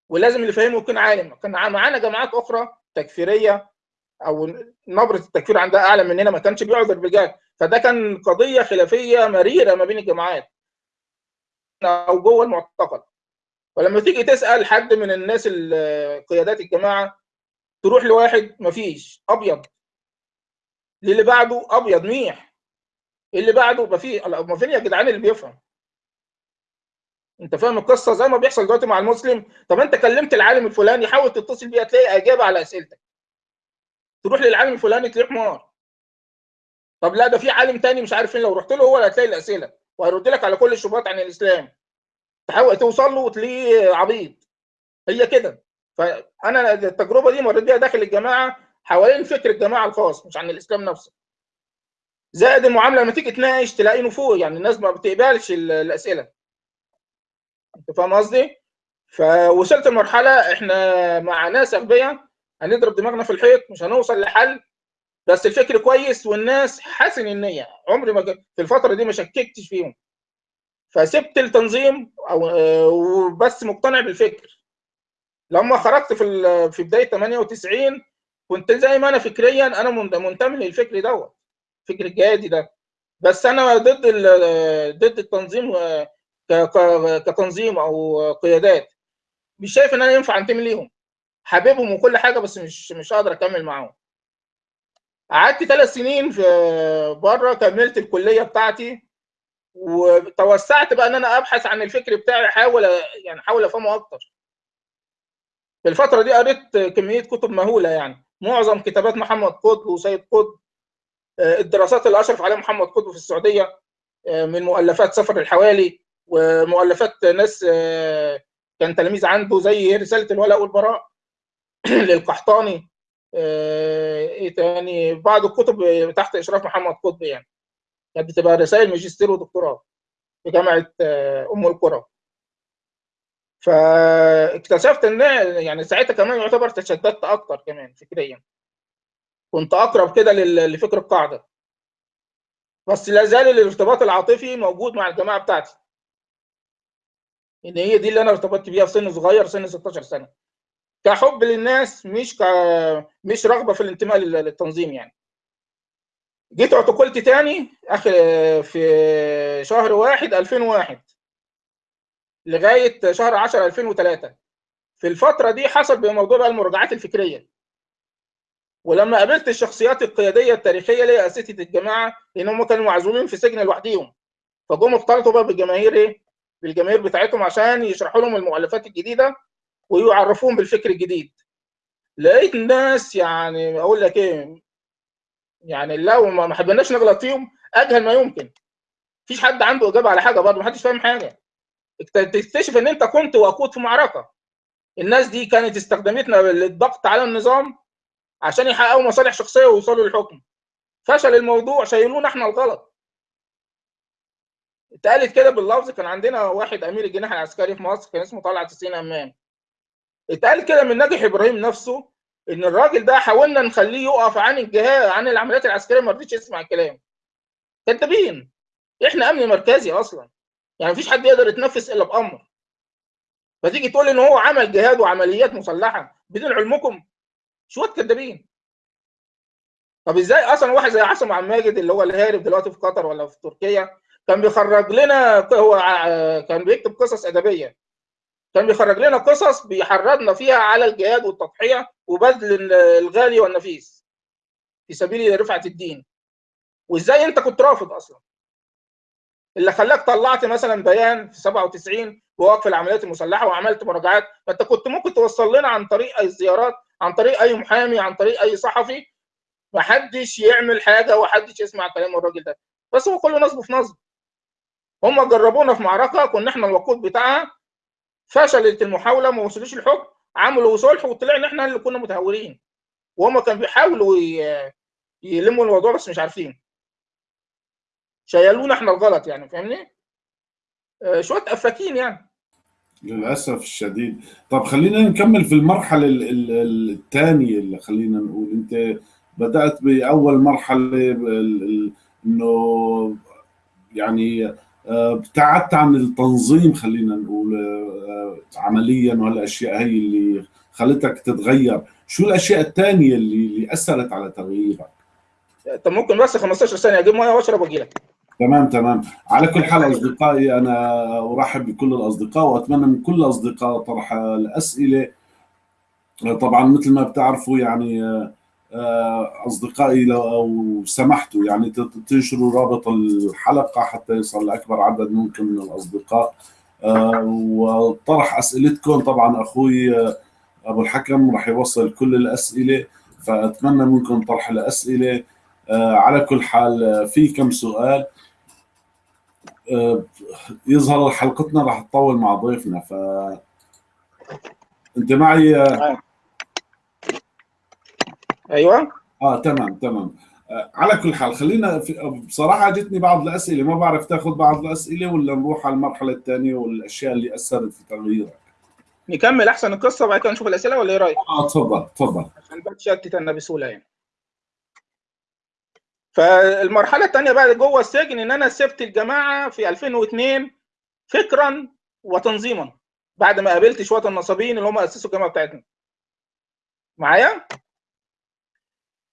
ولازم اللي فاهمه يكون عالم. كان معانا جماعات أخرى تكفيرية أو نبرة التكفير عندها أعلى مننا ما كانش بيعذر بالجهل. فده كان قضية خلافية مريرة ما بين الجماعات أو جوه المعتقد. ولما تيجي تسأل حد من الناس قيادات الجماعة تروح لواحد مفيش أبيض. اللي بعده أبيض ميح. اللي بعده ما في ما فين يا جدعان اللي بيفهم؟ انت فاهم القصة زي ما بيحصل دلوقتي مع المسلم؟ طب انت كلمت العالم الفلاني حاول تتصل بيه هتلاقي إجابة على أسئلتك. تروح للعالم الفلاني تلاقيه حمار طب لا ده في عالم تاني مش عارف فين لو رحت له هو اللي هتلاقي الأسئلة. وهيرد لك على كل الشبهات عن الإسلام. تحاول توصل له وتلاقيه عبيط. هي كده. فأنا التجربة دي مريت بيها داخل الجماعة حوالين فكر الجماعة الخاص مش عن الإسلام نفسه. زائد المعاملة لما تيجي تناقش تلاقي نفوق يعني الناس ما بتقبلش الأسئلة. انت فاهم قصدي؟ فوصلت لمرحلة إحنا مع ناس اغبياء هنضرب دماغنا في الحيط مش هنوصل لحل. بس الفكر كويس والناس حسن النيه عمري ما في الفترة دي ما شككتش فيهم. فسبت التنظيم وبس مقتنع بالفكر. لما خرجت في في بداية 98 كنت زي ما أنا فكريا أنا منتمي للفكر دوت فكر الجهادي ده. بس أنا ضد ضد التنظيم كتنظيم أو قيادات. مش شايف إن أنا ينفع أنتمي ليهم. حاببهم وكل حاجة بس مش مش قادر أكمل معاهم. قعدت ثلاث سنين في بره كملت الكلية بتاعتي وتوسعت بقى إن أنا أبحث عن الفكر بتاعي أحاول يعني أحاول أفهمه أكتر. في الفترة دي قريت كمية كتب مهولة يعني. معظم كتابات محمد قطب وسيد قطب الدراسات اللي أشرف عليها محمد قطب في السعودية من مؤلفات سفر الحوالي ومؤلفات ناس كان تلاميذ عنده زي رسالة الولاء والبراء للقحطاني. إيه تاني؟ بعض الكتب تحت إشراف محمد قطب يعني. كانت بتبقى رسائل ماجستير ودكتوراه في جامعة أم القرى. فاكتشفت إن يعني ساعتها كمان يعتبر تشددت أكتر كمان فكريا. كنت أقرب كده لفكر القاعدة. بس لا زال الارتباط العاطفي موجود مع الجماعة بتاعتي. ان هي دي اللي أنا ارتبطت بيها في سن صغير سن 16 سنة. كحب للناس مش ك مش رغبة في الانتماء للتنظيم يعني. جيت اعتقلت تاني آخر في شهر واحد 2001 لغاية شهر 10 2003 في الفترة دي حصل بموضوع بقى المراجعات الفكرية. ولما قابلت الشخصيات القيادية التاريخية اللي هي أساتذة الجماعة لأن هم كانوا معزومين في سجن لوحديهم. فجم اختلطوا بقى بالجماهير إيه؟ بالجماهير بتاعتهم عشان يشرحوا لهم المؤلفات الجديدة ويعرفوهم بالفكر الجديد. لقيت الناس يعني أقول لك إيه يعني لو ما حبيناش نغلط فيهم أجهل ما يمكن. مفيش حد عنده إجابة على حاجة برضه محدش فاهم حاجة. تكتشف إن أنت كنت وقود في معركة. الناس دي كانت استخدمتنا للضغط على النظام عشان يحققوا مصالح شخصية ويوصلوا للحكم. فشل الموضوع شايلونا إحنا الغلط. اتقالت كده باللفظ كان عندنا واحد أمير الجناح العسكري في مصر كان اسمه طلعت حسين امام اتقال كده من ناجح إبراهيم نفسه إن الراجل ده حاولنا نخليه يقف عن الجهاد عن العمليات العسكرية ما رضيش يسمع الكلام كذابين إحنا أمن مركزي أصلا. يعني مفيش حد يقدر يتنفس إلا بأمر. فتيجي تقول إن هو عمل جهاد وعمليات مسلحة بدون علمكم؟ شوية كذابين طب إزاي أصلا واحد زي عاصم عبد الماجد اللي هو الهارب دلوقتي في قطر ولا في تركيا كان بيخرج لنا هو كان بيكتب قصص أدبية. كان بيخرج لنا قصص بيحرضنا فيها على الجهاد والتضحية وبذل الغالي والنفيس في سبيل رفعة الدين. وإزاي أنت كنت رافض أصلا؟ اللي خلاك طلعت مثلا بيان في 97 بوقف العمليات المسلحة وعملت مراجعات. فأنت كنت ممكن توصل لنا عن طريق أي زيارات عن طريق أي محامي عن طريق أي صحفي. ما حدش يعمل حاجة وحدش يسمع كلام الراجل ده. بس هو كله نصب في نصب. هم جربونا في معركة كنا إحنا الوقود بتاعها فشلت المحاولة ما وصلوش الحكم عملوا صلح وطلع ان إحنا اللي كنا متهورين. وهم كانوا بيحاولوا يلموا الموضوع بس مش عارفين. شيلونا إحنا الغلط يعني فاهمني؟ آه، شوية افاكين يعني. للأسف الشديد. طب خلينا نكمل في المرحلة ال- ال- ال- الثانية اللي خلينا نقول. أنت بدأت بأول مرحلة إنه يعني ابتعدت عن التنظيم خلينا نقول آه، عمليا وهالاشياء هي اللي خلتك تتغير. شو الأشياء الثانية اللي اللي أثرت على تغييرك؟ طب ممكن بس 15 ثانية أجيب ميه وأشرب وأجي لك. تمام تمام. على كل حال أصدقائي أنا أرحب بكل الأصدقاء وأتمنى من كل الاصدقاء طرح الأسئلة. طبعا مثل ما بتعرفوا يعني آه، أصدقائي لو سمحتوا يعني تنشروا رابط الحلقة حتى يصل لأكبر عدد ممكن من الأصدقاء. آه، وطرح أسئلتكم. طبعا أخوي آه، أبو الحكم راح يوصل كل الأسئلة فأتمنى منكم طرح الأسئلة. آه، على كل حال آه، في كم سؤال. آه، يظهر حلقتنا راح تطول مع ضيفنا ف أنت معي؟ آه، أيوه آه تمام تمام آه على كل حال خلينا في بصراحة جتني بعض الأسئلة ما بعرف تاخذ بعض الأسئلة ولا نروح على المرحلة الثانية والأشياء اللي أثرت في تغييرك نكمل أحسن القصة وبعد كده نشوف الأسئلة ولا إيه رأيك؟ آه تفضل تفضل عشان بتشتت أنا بسهولة يعني. فالمرحلة الثانية بقى جوه السجن إن أنا سبت الجماعة في 2002 فكرا وتنظيما بعد ما قابلت شوية النصابين اللي هم أسسوا الجامعة بتاعتنا. معايا؟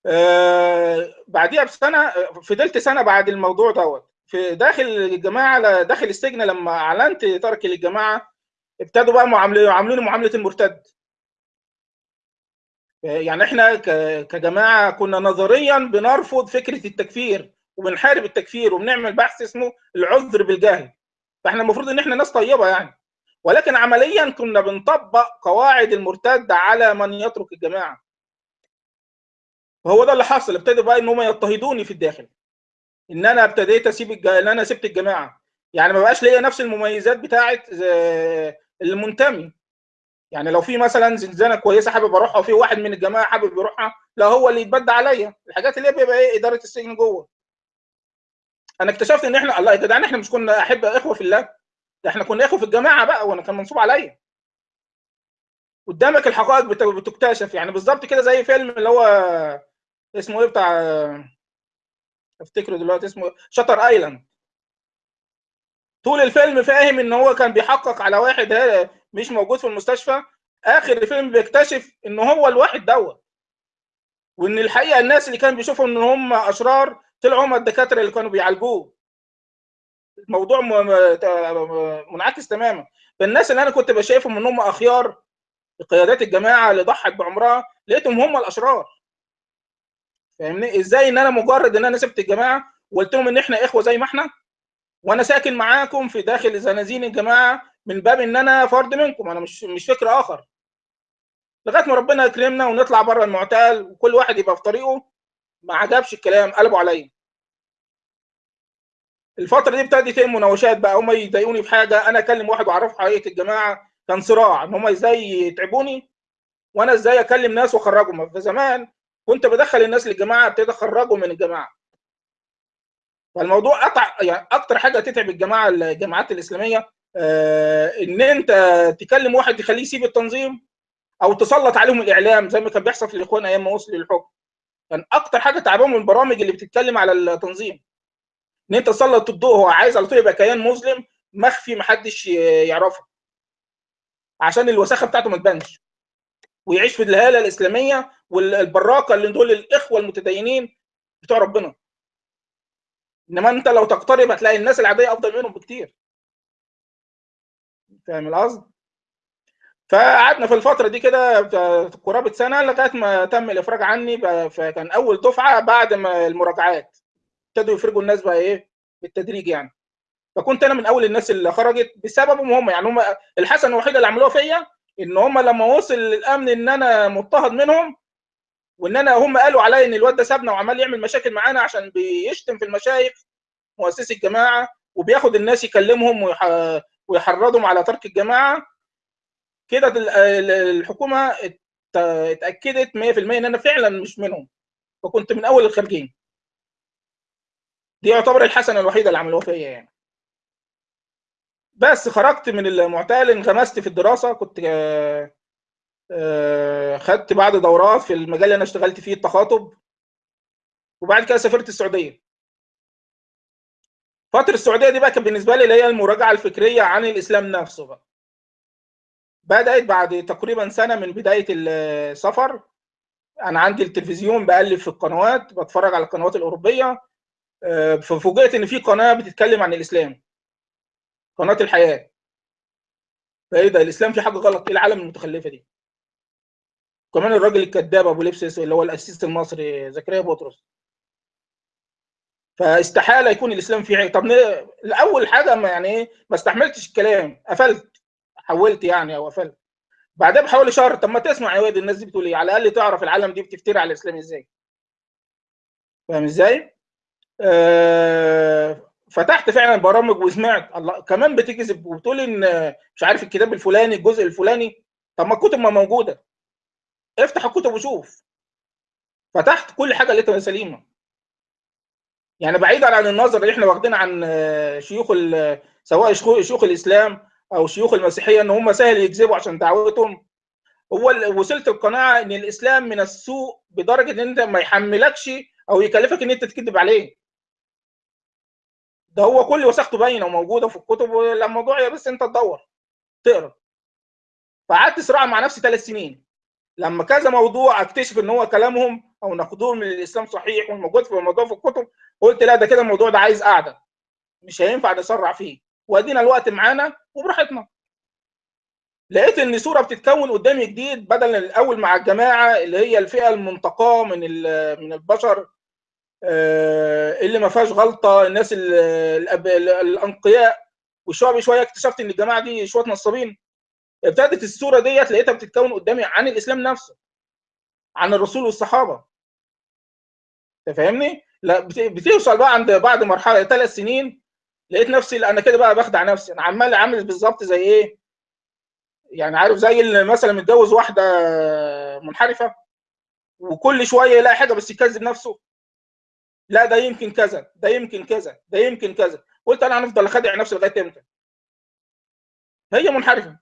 آه بعديها بسنة فضلت سنة بعد الموضوع دوت. في داخل الجماعة داخل السجن لما أعلنت تركي للجماعه ابتدوا بقى يعاملوني معاملة المرتد. يعني إحنا كجماعة كنا نظريا بنرفض فكرة التكفير وبنحارب التكفير وبنعمل بحث اسمه العذر بالجهل. فإحنا المفروض إن إحنا ناس طيبة يعني. ولكن عمليا كنا بنطبق قواعد المرتد على من يترك الجماعة. وهو ده اللي حصل. ابتدوا بقى إن هم يضطهدوني في الداخل. إن أنا ابتديت أسيب الج... إن أنا سبت الجماعة. يعني ما بقاش ليا نفس المميزات بتاعه آه، المنتمي. يعني لو في مثلا زنزانة كويسة حابب أروحها وفي واحد من الجماعة حابب يروحها لا هو اللي يتبدى عليا. الحاجات اللي هي بيبقى إيه؟ إدارة السجن جوه. أنا اكتشفت إن إحنا الله يا جدعان إحنا مش كنا أحب إخوة في الله. ده إحنا كنا إخوة في الجماعة بقى وأنا كان منصوب عليا. قدامك الحقائق بت- بتكتشف. يعني بالظبط كده زي فيلم اللي هو اسمه إيه بتاع افتكره دلوقتي اسمه شاتر ايلاند طول الفيلم فاهم إن هو كان بيحقق على واحد مش موجود في المستشفى. آخر الفيلم بيكتشف إن هو الواحد دوت. وإن الحقيقة الناس اللي كان بيشوفهم إن هم أشرار طلعوا هم الدكاترة اللي كانوا بيعالجوه. الموضوع منعكس تماما. فالناس اللي أنا كنت بشايفهم إن هم أخيار قيادات الجماعة اللي ضحت بعمرها لقيتهم هم الأشرار. فاهمني؟ إزاي إن أنا مجرد إن أنا سبت الجماعة وقلت لهم إن إحنا إخوة زي ما إحنا؟ وأنا ساكن معاكم في داخل زنازين الجماعة من باب إن أنا فرد منكم أنا مش مش فكر آخر. لغاية ما ربنا يكرمنا ونطلع بره المعتال وكل واحد يبقى في طريقه ما عجبش الكلام قلبوا عليا. الفترة دي ابتدت إيه مناوشات بقى هم يضايقوني في حاجة أنا أكلم واحد وأعرفه حقيقة الجماعة كان صراع إن هم إزاي يتعبوني وأنا إزاي أكلم ناس وأخرجهم. فزمان كنت بدخل الناس للجماعة ابتدي اخرجهم من الجماعة. فالموضوع قطع يعني أكتر حاجة تتعب الجماعة الجماعات الإسلامية آه إن أنت تكلم واحد تخليه يسيب التنظيم أو تسلط عليهم الإعلام زي ما كان بيحصل في الإخوان أيام ما وصلوا للحكم. كان أكتر حاجة تعبهم البرامج اللي بتتكلم على التنظيم. إن أنت تسلط الضوء هو عايز على طول يبقى كيان مسلم مخفي محدش يعرفه. عشان الوساخة بتاعته ما تبانش. ويعيش في الهالة الإسلامية والبراقه اللي دول الإخوة المتدينين بتوع ربنا. إنما أنت لو تقترب هتلاقي الناس العادية أفضل منهم بكتير. فاهم القصد؟ فقعدنا في الفترة دي كده قرابة سنة لغاية ما تم الإفراج عني. فكان أول دفعة بعد ما المراجعات ابتدوا يفرجوا الناس بقى إيه؟ بالتدريج يعني. فكنت أنا من أول الناس اللي خرجت بسببهم هم. يعني هم الحسنه الوحيده اللي عملوها فيا إن هم لما وصل للأمن إن أنا مضطهد منهم وإن أنا هم قالوا عليا إن الواد ده سابنا وعمال يعمل مشاكل معانا عشان بيشتم في المشايخ مؤسسي الجماعة وبياخد الناس يكلمهم ويحرضهم على ترك الجماعة. كده الحكومة اتأكدت 100% إن أنا فعلا مش منهم فكنت من أول الخارجين. دي يعتبر الحسنة الوحيدة اللي عملوها فيا يعني. بس خرجت من المعتقل انغمست في الدراسة كنت خدت بعد دورات في المجال اللي أنا اشتغلت فيه التخاطب. وبعد كده سافرت السعودية. فترة السعودية دي بقى كانت بالنسبة لي اللي هي المراجعة الفكرية عن الإسلام نفسه بقى. بدأت بعد تقريبا سنة من بداية السفر. أنا عندي التلفزيون بقلب في القنوات بتفرج على القنوات الأوروبية. ففوجئت إن في قناة بتتكلم عن الإسلام. قناة الحياة. فايه ده الإسلام في حاجة غلط إيه العالم المتخلفة دي؟ كمان الراجل الكذاب أبو لبس اللي هو الاسيس المصري زكريا بطرس. فاستحالة يكون الإسلام فيه طب الأول حاجة ما يعني إيه ما استحملتش الكلام. قفلت. حولت يعني أو قفلت. بعدها بحوالي شهر طب ما تسمع يا واد الناس دي بتقول إيه؟ على الأقل تعرف العالم دي بتفتري على الإسلام إزاي. فاهم إزاي؟ آه فتحت فعلا برامج وسمعت. الله كمان بتكذب وبتقول إن مش عارف الكتاب الفلاني الجزء الفلاني. طب ما الكتب ما موجودة. افتح الكتب وشوف. فتحت كل حاجة لقيتها سليمة. يعني بعيدا عن النظر اللي إحنا واخدين عن شيوخ سواء شيوخ الإسلام أو شيوخ المسيحية إن هم سهل يكذبوا عشان دعوتهم. هو وصلت القناعة إن الإسلام من السوء بدرجة إن أنت ما يحملكش أو يكلفك إن أنت تكذب عليه. ده هو كل وثيقته باينة وموجودة في الكتب والموضوع بس انت تدور تقرا. فقعدت صراع مع نفسي ثلاث سنين. لما كذا موضوع اكتشف إن هو كلامهم أو نقدهم من الإسلام صحيح والموجود في الموضوع في الكتب قلت لا ده كده الموضوع ده عايز قعده مش هينفع نسرع فيه. وادينا الوقت معانا وبراحتنا. لقيت إن صورة بتتكون قدامي جديد بدل الأول مع الجماعة اللي هي الفئة المنتقاة من من البشر. اللي ما فيهاش غلطة الناس الأنقياء. وشويه بشويه اكتشفت إن الجماعة دي شوية نصابين. ابتدت الصورة ديت لقيتها بتتكون قدامي عن الإسلام نفسه عن الرسول والصحابة. أنت فاهمني؟ لا بتوصل بقى عند بعد مرحلة ثلاث سنين لقيت نفسي أنا كده بقى بخدع نفسي. أنا عمال عامل بالظبط زي إيه؟ يعني عارف زي اللي مثلا متجوز واحدة منحرفة وكل شوية يلاقي حاجة بس يكذب نفسه. لا ده يمكن كذا ده يمكن كذا ده يمكن كذا. قلت أنا هنفضل اخدع نفسي لغاية إمتى؟ هي منحرفة.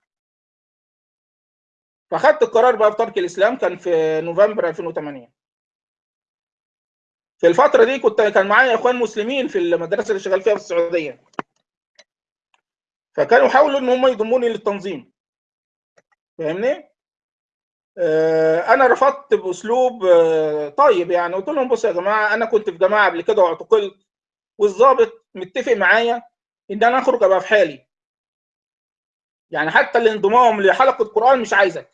فاخدت القرار بقى بترك الإسلام كان في نوفمبر 2008 في الفترة دي كنت كان معايا إخوان مسلمين في المدرسة اللي شغال فيها في السعودية. فكانوا يحاولوا إن هم يضموني للتنظيم. فاهمني؟ أنا رفضت بأسلوب آه طيب يعني. قلت لهم بصوا يا جماعة أنا كنت في جماعة قبل كده واعتقلت والظابط متفق معايا إن أنا أخرج أبقى في حالي. يعني حتى الانضمام لحلقة قران مش عايزك.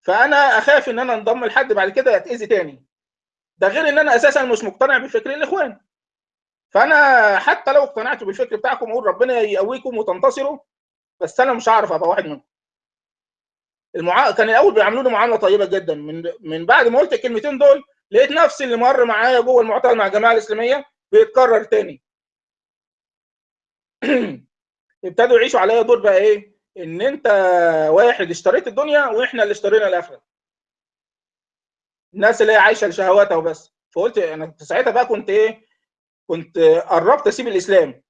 فأنا أخاف إن أنا أنضم لحد بعد كده يتأذي تاني. ده غير إن أنا أساسا مش مقتنع بفكر الإخوان. فأنا حتى لو اقتنعت بالفكر بتاعكم أقول ربنا يقويكم وتنتصروا بس أنا مش هعرف أبقى واحد منكم. المعا... كان الأول بيعاملوني معاملة طيبة جدا. من من بعد ما قلت الكلمتين دول لقيت نفسي اللي مر معايا جوه المعتقل مع الجماعة الإسلامية بيتكرر تاني. ابتدوا يعيشوا عليا دور بقى إيه؟ إن أنت واحد اشتريت الدنيا وإحنا اللي اشترينا الآخرة. الناس اللي هي عايشة لشهواتها وبس. فقلت أنا ساعتها بقى كنت إيه؟ كنت قربت أسيب الإسلام.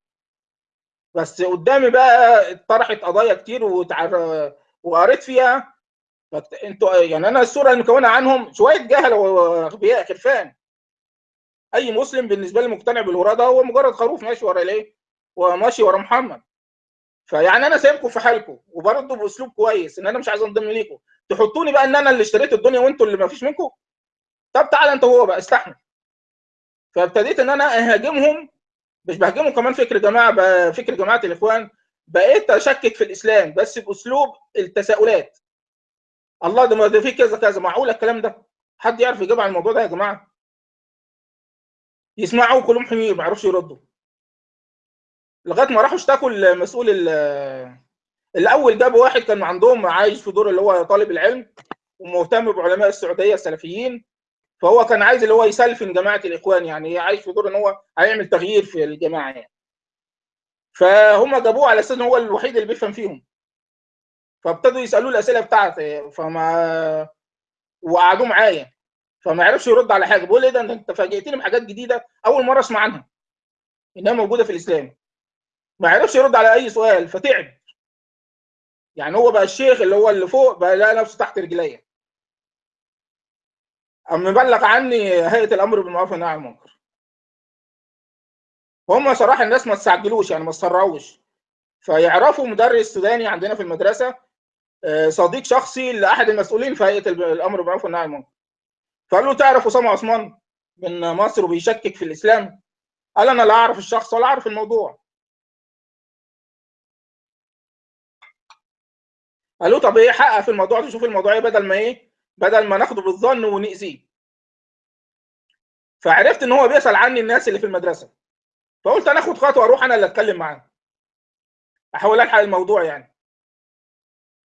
بس قدامي بقى اتطرحت قضايا كتير وتعر... وقريت فيها. أنتوا يعني أنا الصورة المكونه عنهم شوية جهله وأغبياء خرفان. أي مسلم بالنسبة لي مقتنع بالوراده هو مجرد خروف ماشي ورا الإيه؟ وماشي ورا محمد. فيعني أنا سايبكم في حالكم وبرضه بأسلوب كويس إن أنا مش عايز أنضم ليكم. تحطوني بقى إن أنا اللي اشتريت الدنيا وأنتوا اللي ما فيش منكم؟ طب تعالى أنت هو بقى استحمل. فابتديت إن أنا أهاجمهم مش بهاجمهم كمان فكر جماعة فكر جماعة الإخوان. بقيت أشكك في الإسلام بس بأسلوب التساؤلات. الله ده ده في كذا كذا معقول الكلام ده. حد يعرف يجاوب على الموضوع ده يا جماعة؟ يسمعوا كلهم حمير ما يعرفش يردوا. لغاية ما راحوا اشتكوا المسؤول الأول جابوا واحد كان عندهم عايش في دور اللي هو طالب العلم ومهتم بعلماء السعودية السلفيين. فهو كان عايز اللي هو يسلفن جماعة الإخوان يعني عايش في دور إن هو هيعمل تغيير في الجماعة يعني. فهم جابوه على أساس إن هو الوحيد اللي بيفهم فيهم. فابتدوا يسألوه الأسئلة بتاعته فما وقعدوا معايا. فما عرفش يرد على حاجة. بيقول إيه ده؟ انت فاجئتني بحاجات جديدة أول مرة أسمع عنها. إنها موجودة في الإسلام. ما عرفش يرد على أي سؤال فتعب. يعني هو بقى الشيخ اللي هو اللي فوق بقى لقى نفسه تحت رجليا. أم مبلغ عني هيئة الأمر بالمعروف والنهي عن المنكر هم صراحة الناس ما تستعجلوش يعني ما تسرعوش. فيعرفوا مدرس سوداني عندنا في المدرسة صديق شخصي لأحد المسؤولين في هيئة الأمر بالمعروف والنهي عن المنكر. فقال له تعرف أسامة عثمان من مصر وبيشكك في الإسلام؟ قال أنا لا أعرف الشخص ولا أعرف الموضوع. قال له طب إيه حقق في الموضوع تشوف الموضوع إيه بدل ما إيه بدل ما ناخده بالظن ونأذيه. فعرفت إن هو بيسأل عني الناس اللي في المدرسة. فقلت أنا آخد خطوة أروح أنا اللي أتكلم معاه أحاول ألحق الموضوع يعني.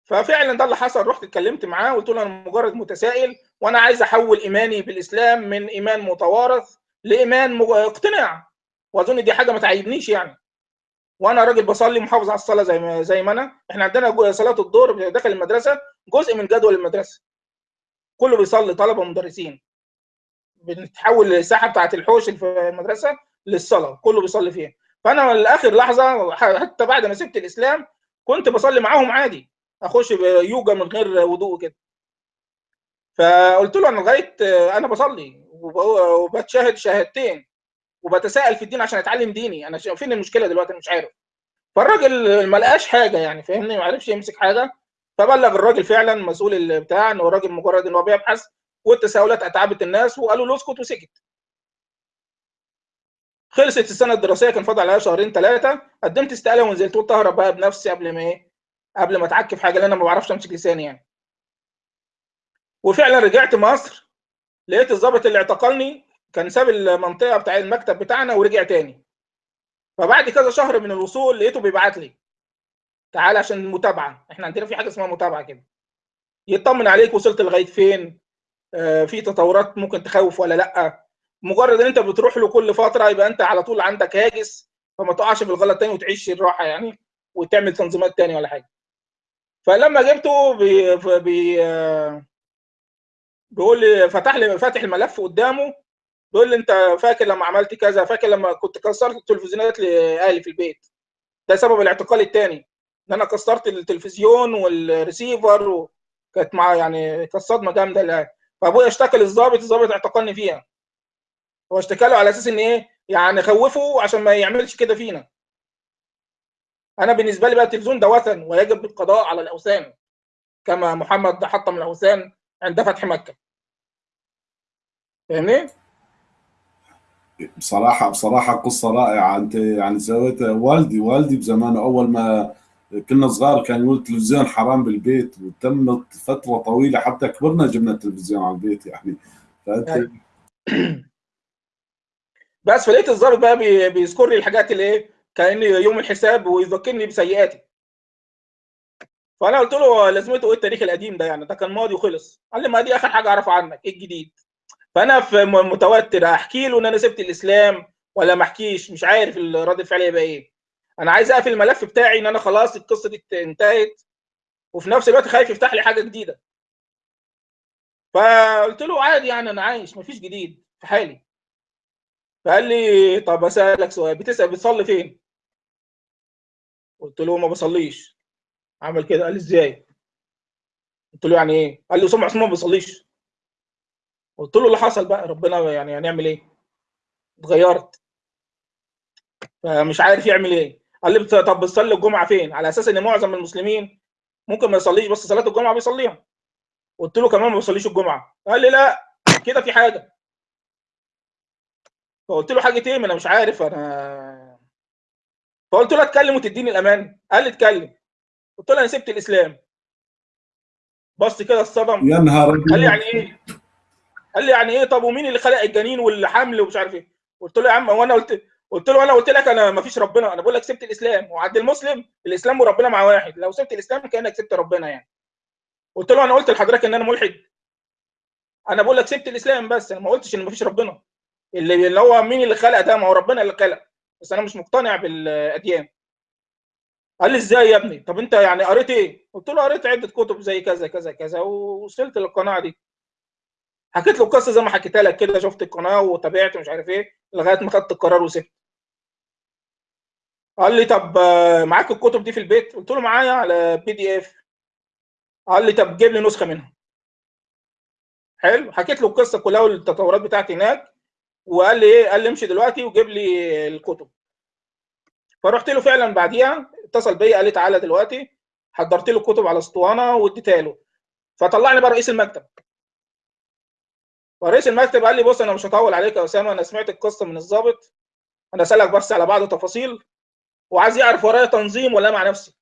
ففعلا ده اللي حصل. رحت اتكلمت معاه قلت له أنا مجرد متسائل وأنا عايز أحول إيماني بالإسلام من إيمان متوارث لإيمان مج... اقتناع. وأظن دي حاجة ما تعيبنيش يعني. وأنا راجل بصلي محافظ على الصلاة زي ما زي ما أنا. إحنا عندنا صلاة الظهر داخل المدرسة جزء من جدول المدرسة. كله بيصلي طلبة ومدرسين. بنتحول الساحه بتاعت الحوش في المدرسة. للصلاة كله بيصلي فيها. فأنا لآخر لحظة حتى بعد ما سبت الإسلام كنت بصلي معاهم عادي. أخش يوجا من غير وضوء كده. فقلت له أنا لغاية أنا بصلي وبتشاهد شهادتين وبتساءل في الدين عشان أتعلم ديني. أنا فين المشكلة دلوقتي؟ أنا مش عارف. فالراجل ما لقاش حاجة يعني فاهمني؟ ما عرفش يمسك حاجة. فبلغ الراجل فعلا مسؤول بتاع إن هو الراجل مجرد إن هو بيبحث والتساؤلات اتعبت الناس وقالوا له اسكت وسكت. خلصت السنة الدراسية كان فاضل عليها شهرين ثلاثة قدمت استقالة ونزلت قلت اهرب بقى بنفسي قبل ما إيه قبل ما اتعك في حاجة لأن أنا ما بعرفش امسك لساني يعني. وفعلا رجعت مصر. لقيت الضابط اللي اعتقلني كان ساب المنطقة بتاع المكتب بتاعنا ورجع تاني. فبعد كذا شهر من الوصول لقيته بيبعت لي. تعالى عشان المتابعه إحنا عندنا في حاجة اسمها متابعة كده. يطمن عليك وصلت لغاية فين؟ آه في تطورات ممكن تخوف ولا لأ؟ مجرد إن أنت بتروح له كل فترة يبقى أنت على طول عندك هاجس فما تقعش في الغلط تاني وتعيش الراحة يعني وتعمل تنظيمات تاني ولا حاجة. فلما جبته بي بي بيقول لي فتح لي فاتح الملف قدامه بيقول لي أنت فاكر لما عملت كذا فاكر لما كنت كسرت التلفزيونات لأهلي في البيت؟ ده سبب الاعتقال الثاني إن أنا كسرت التلفزيون والريسيفر وكانت مع يعني كانت صدمة جامدة فأبويا اشتكى للظابط الظابط اعتقلني فيها. هو اشتكى له على أساس إن إيه يعني خوفه عشان ما يعملش كده فينا أنا بالنسبة لي بقى التلفزيون ده وثن ويجب القضاء على الأوثان كما محمد حطم الأوثان عند فتح مكة فاهمني؟ بصراحة بصراحة قصة رائعة أنت يعني سويتها والدي والدي بزمانه أول ما كنا صغار كان يقول التلفزيون حرام بالبيت وتمت فترة طويلة حتى كبرنا جبنا التلفزيون على البيت يعني فأنت يعني. بس فلقيت الظابط بقى بي بيذكر لي الحاجات اللي إيه كأن يوم الحساب ويذكرني بسيئاتي. فأنا قلت له لازمته إيه التاريخ القديم ده يعني؟ ده كان ماضي وخلص. قال لي ما دي آخر حاجة أعرفها عنك إيه الجديد؟ فأنا في متوتر أحكي له إن أنا سبت الإسلام ولا ما أحكيش؟ مش عارف رد الفعل هيبقى إيه. أنا عايز أقفل الملف بتاعي إن أنا خلاص القصة دي انتهت وفي نفس الوقت خايف يفتح لي حاجة جديدة. فقلت له عادي يعني أنا عايش مفيش جديد في حالي. فقال لي طب أسألك سؤال بتسأل بتصلي فين؟ قلت له ما بصليش. عمل كده قال لي إزاي؟ قلت له يعني إيه؟ قال لي اسامه عثمان ما بيصليش قلت له اللي حصل بقى ربنا يعني هنعمل إيه؟ اتغيرت. فمش عارف يعمل إيه. قال لي طب بتصلي الجمعة فين؟ على أساس إن معظم المسلمين ممكن ما يصليش بس صلاة الجمعة بيصليها. قلت له كمان ما بيصليش الجمعة. قال لي لا كده في حاجة. فقلت له حاجة إيه ما أنا مش عارف أنا فقلت له اتكلم وتديني الأمان. قال لي اتكلم. قلت له أنا سبت الإسلام. بص كده الصدم يا نهار قال لي يعني إيه؟ قال لي يعني إيه؟ طب ومين اللي خلق الجنين والحمل ومش عارف إيه؟ قلت له يا عم هو أنا قلت قلت له أنا قلت لك أنا ما فيش ربنا. أنا بقول لك سبت الإسلام. وعند المسلم الإسلام وربنا مع واحد. لو سبت الإسلام كأنك سبت ربنا يعني. قلت له أنا قلت لحضرتك إن أنا ملحد. أنا بقول لك سبت الإسلام بس. أنا ما قلتش إن ما فيش ربنا. اللي اللي هو مين اللي خلق ده؟ ما هو ربنا اللي خلق. بس أنا مش مقتنع بالأديان. قال لي إزاي يا ابني؟ طب أنت يعني قريت إيه؟ قلت له قريت عدة كتب زي كذا كذا كذا ووصلت للقناعة دي. حكيت له القصة زي ما حكيتها لك كده. شفت القناة وتابعت مش عارف إيه لغاية ما خدت القرار وسبت. قال لي طب معاك الكتب دي في البيت؟ قلت له معايا على PDF قال لي طب جيب لي نسخة منها. حلو. حكيت له القصة كلها والتطورات بتاعتي هناك. وقال لي إيه؟ قال لي امشي دلوقتي وجيب لي الكتب. فرحت له فعلا بعديها اتصل بيا قال لي تعالى دلوقتي. حضرت له الكتب على أسطوانة واديتها له. فطلعني بقى رئيس المكتب. فرئيس المكتب قال لي بص أنا مش هطول عليك يا أسامة أنا سمعت القصة من الضابط. أنا أسألك بس على بعض التفاصيل. وعايز يعرف ورايا تنظيم ولا مع نفسي.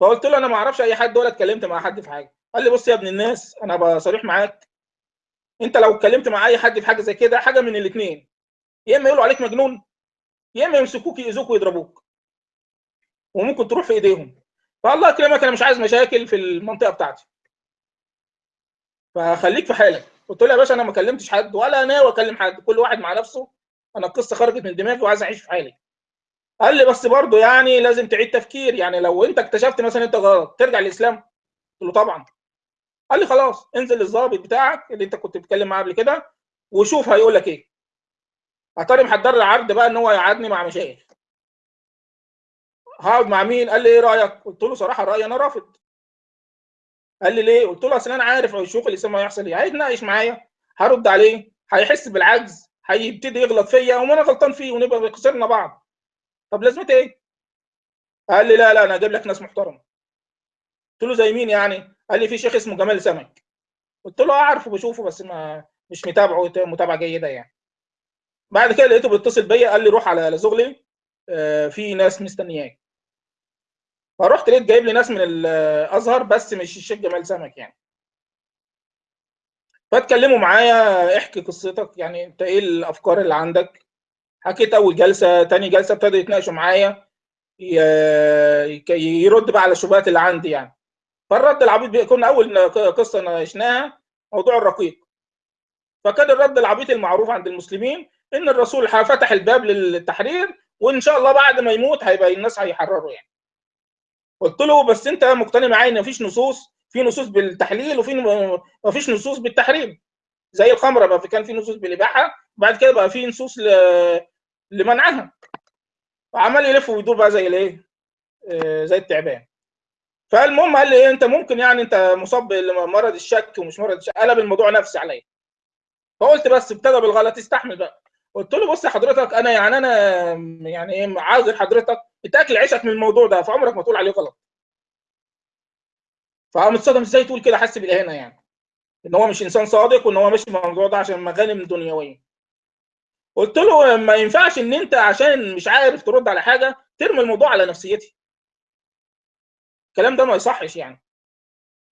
فقلت له أنا ما أعرفش أي حد ولا اتكلمت مع حد في حاجة. قال لي بص يا ابن الناس أنا بصريح معاك. انت لو اتكلمت مع اي حد في حاجة زي كده حاجة من الاثنين يا إما يقولوا عليك مجنون يا إما يمسكوك يأذوك ويضربوك. وممكن تروح في إيديهم. فالله يكرمك أنا مش عايز مشاكل في المنطقة بتاعتي. فخليك في حالك. قلت له يا باشا أنا ما كلمتش حد ولا ناوي اكلم حد. كل واحد مع نفسه. أنا القصة خرجت من دماغي وعايز أعيش في حالي. قال لي بس برضه يعني لازم تعيد تفكير. يعني لو أنت اكتشفت مثلا أنت غلط ترجع للإسلام. قلت له طبعا. قال لي خلاص انزل للظابط بتاعك اللي انت كنت بتتكلم معاه قبل كده وشوف هيقول لك إيه. اتاري محضر لي عرض بقى ان هو يقعدني مع مشايخ. هقعد مع مين؟ قال لي إيه رأيك؟ قلت له صراحة رايي أنا رافض. قال لي ليه؟ قلت له أصل أنا عارف شوف الاسلام هيحصل إيه هيتناقش معايا هرد عليه هيحس بالعجز هيبتدي يغلط فيا وأنا غلطان فيه ونبقى خسرنا بعض. طب لازمتي إيه؟ قال لي لا لا أنا أجيب لك ناس محترمة. قلت له زي مين يعني؟ قال لي في شيخ اسمه جمال سمك. قلت له اعرفه بشوفه بس ما مش متابعه متابعة جيدة يعني. بعد كده لقيته بيتصل بيا قال لي روح على زغلي في ناس مستنياك. فرحت لقيت جايب لي ناس من الأزهر بس مش الشيخ جمال سمك يعني. فاتكلموا معايا احكي قصتك يعني انت إيه الأفكار اللي عندك؟ حكيت أول جلسة تاني جلسة ابتدوا يتناقشوا معايا يرد بقى على الشبهات اللي عندي يعني. فالرد العبيط كنا أول قصة ناقشناها موضوع الرقيق. فكان الرد العبيط المعروف عند المسلمين إن الرسول فتح الباب للتحرير وإن شاء الله بعد ما يموت هيبقى الناس هيحرروا يعني. قلت له بس أنت مقتنع معايا إن مفيش نصوص في نصوص بالتحليل وفي مفيش نصوص بالتحريم. زي الخمرة بقى كان في نصوص بالإباحة بعد كده بقى في نصوص ل... لمنعها. وعمال يلف ويدور بقى زي الإيه؟ زي التعبان. فالمهم قال لي إيه أنت ممكن يعني أنت مصاب بمرض الشك ومش مرض الشك. قلب الموضوع نفسي عليا. فقلت بس ابتدى بالغلط استحمل بقى. قلت له بص حضرتك أنا يعني أنا يعني إيه عاذر حضرتك. بتاكل عيشك من الموضوع ده فعمرك ما تقول عليه غلط. فقام اتصدم إزاي تقول كده؟ حس بالإهانة يعني. إن هو مش إنسان صادق وإن هو في الموضوع ده عشان مغانم دنيوية. قلت له ما ينفعش إن أنت عشان مش عارف ترد على حاجة ترمي الموضوع على نفسيتي. الكلام ده ما يصحش يعني.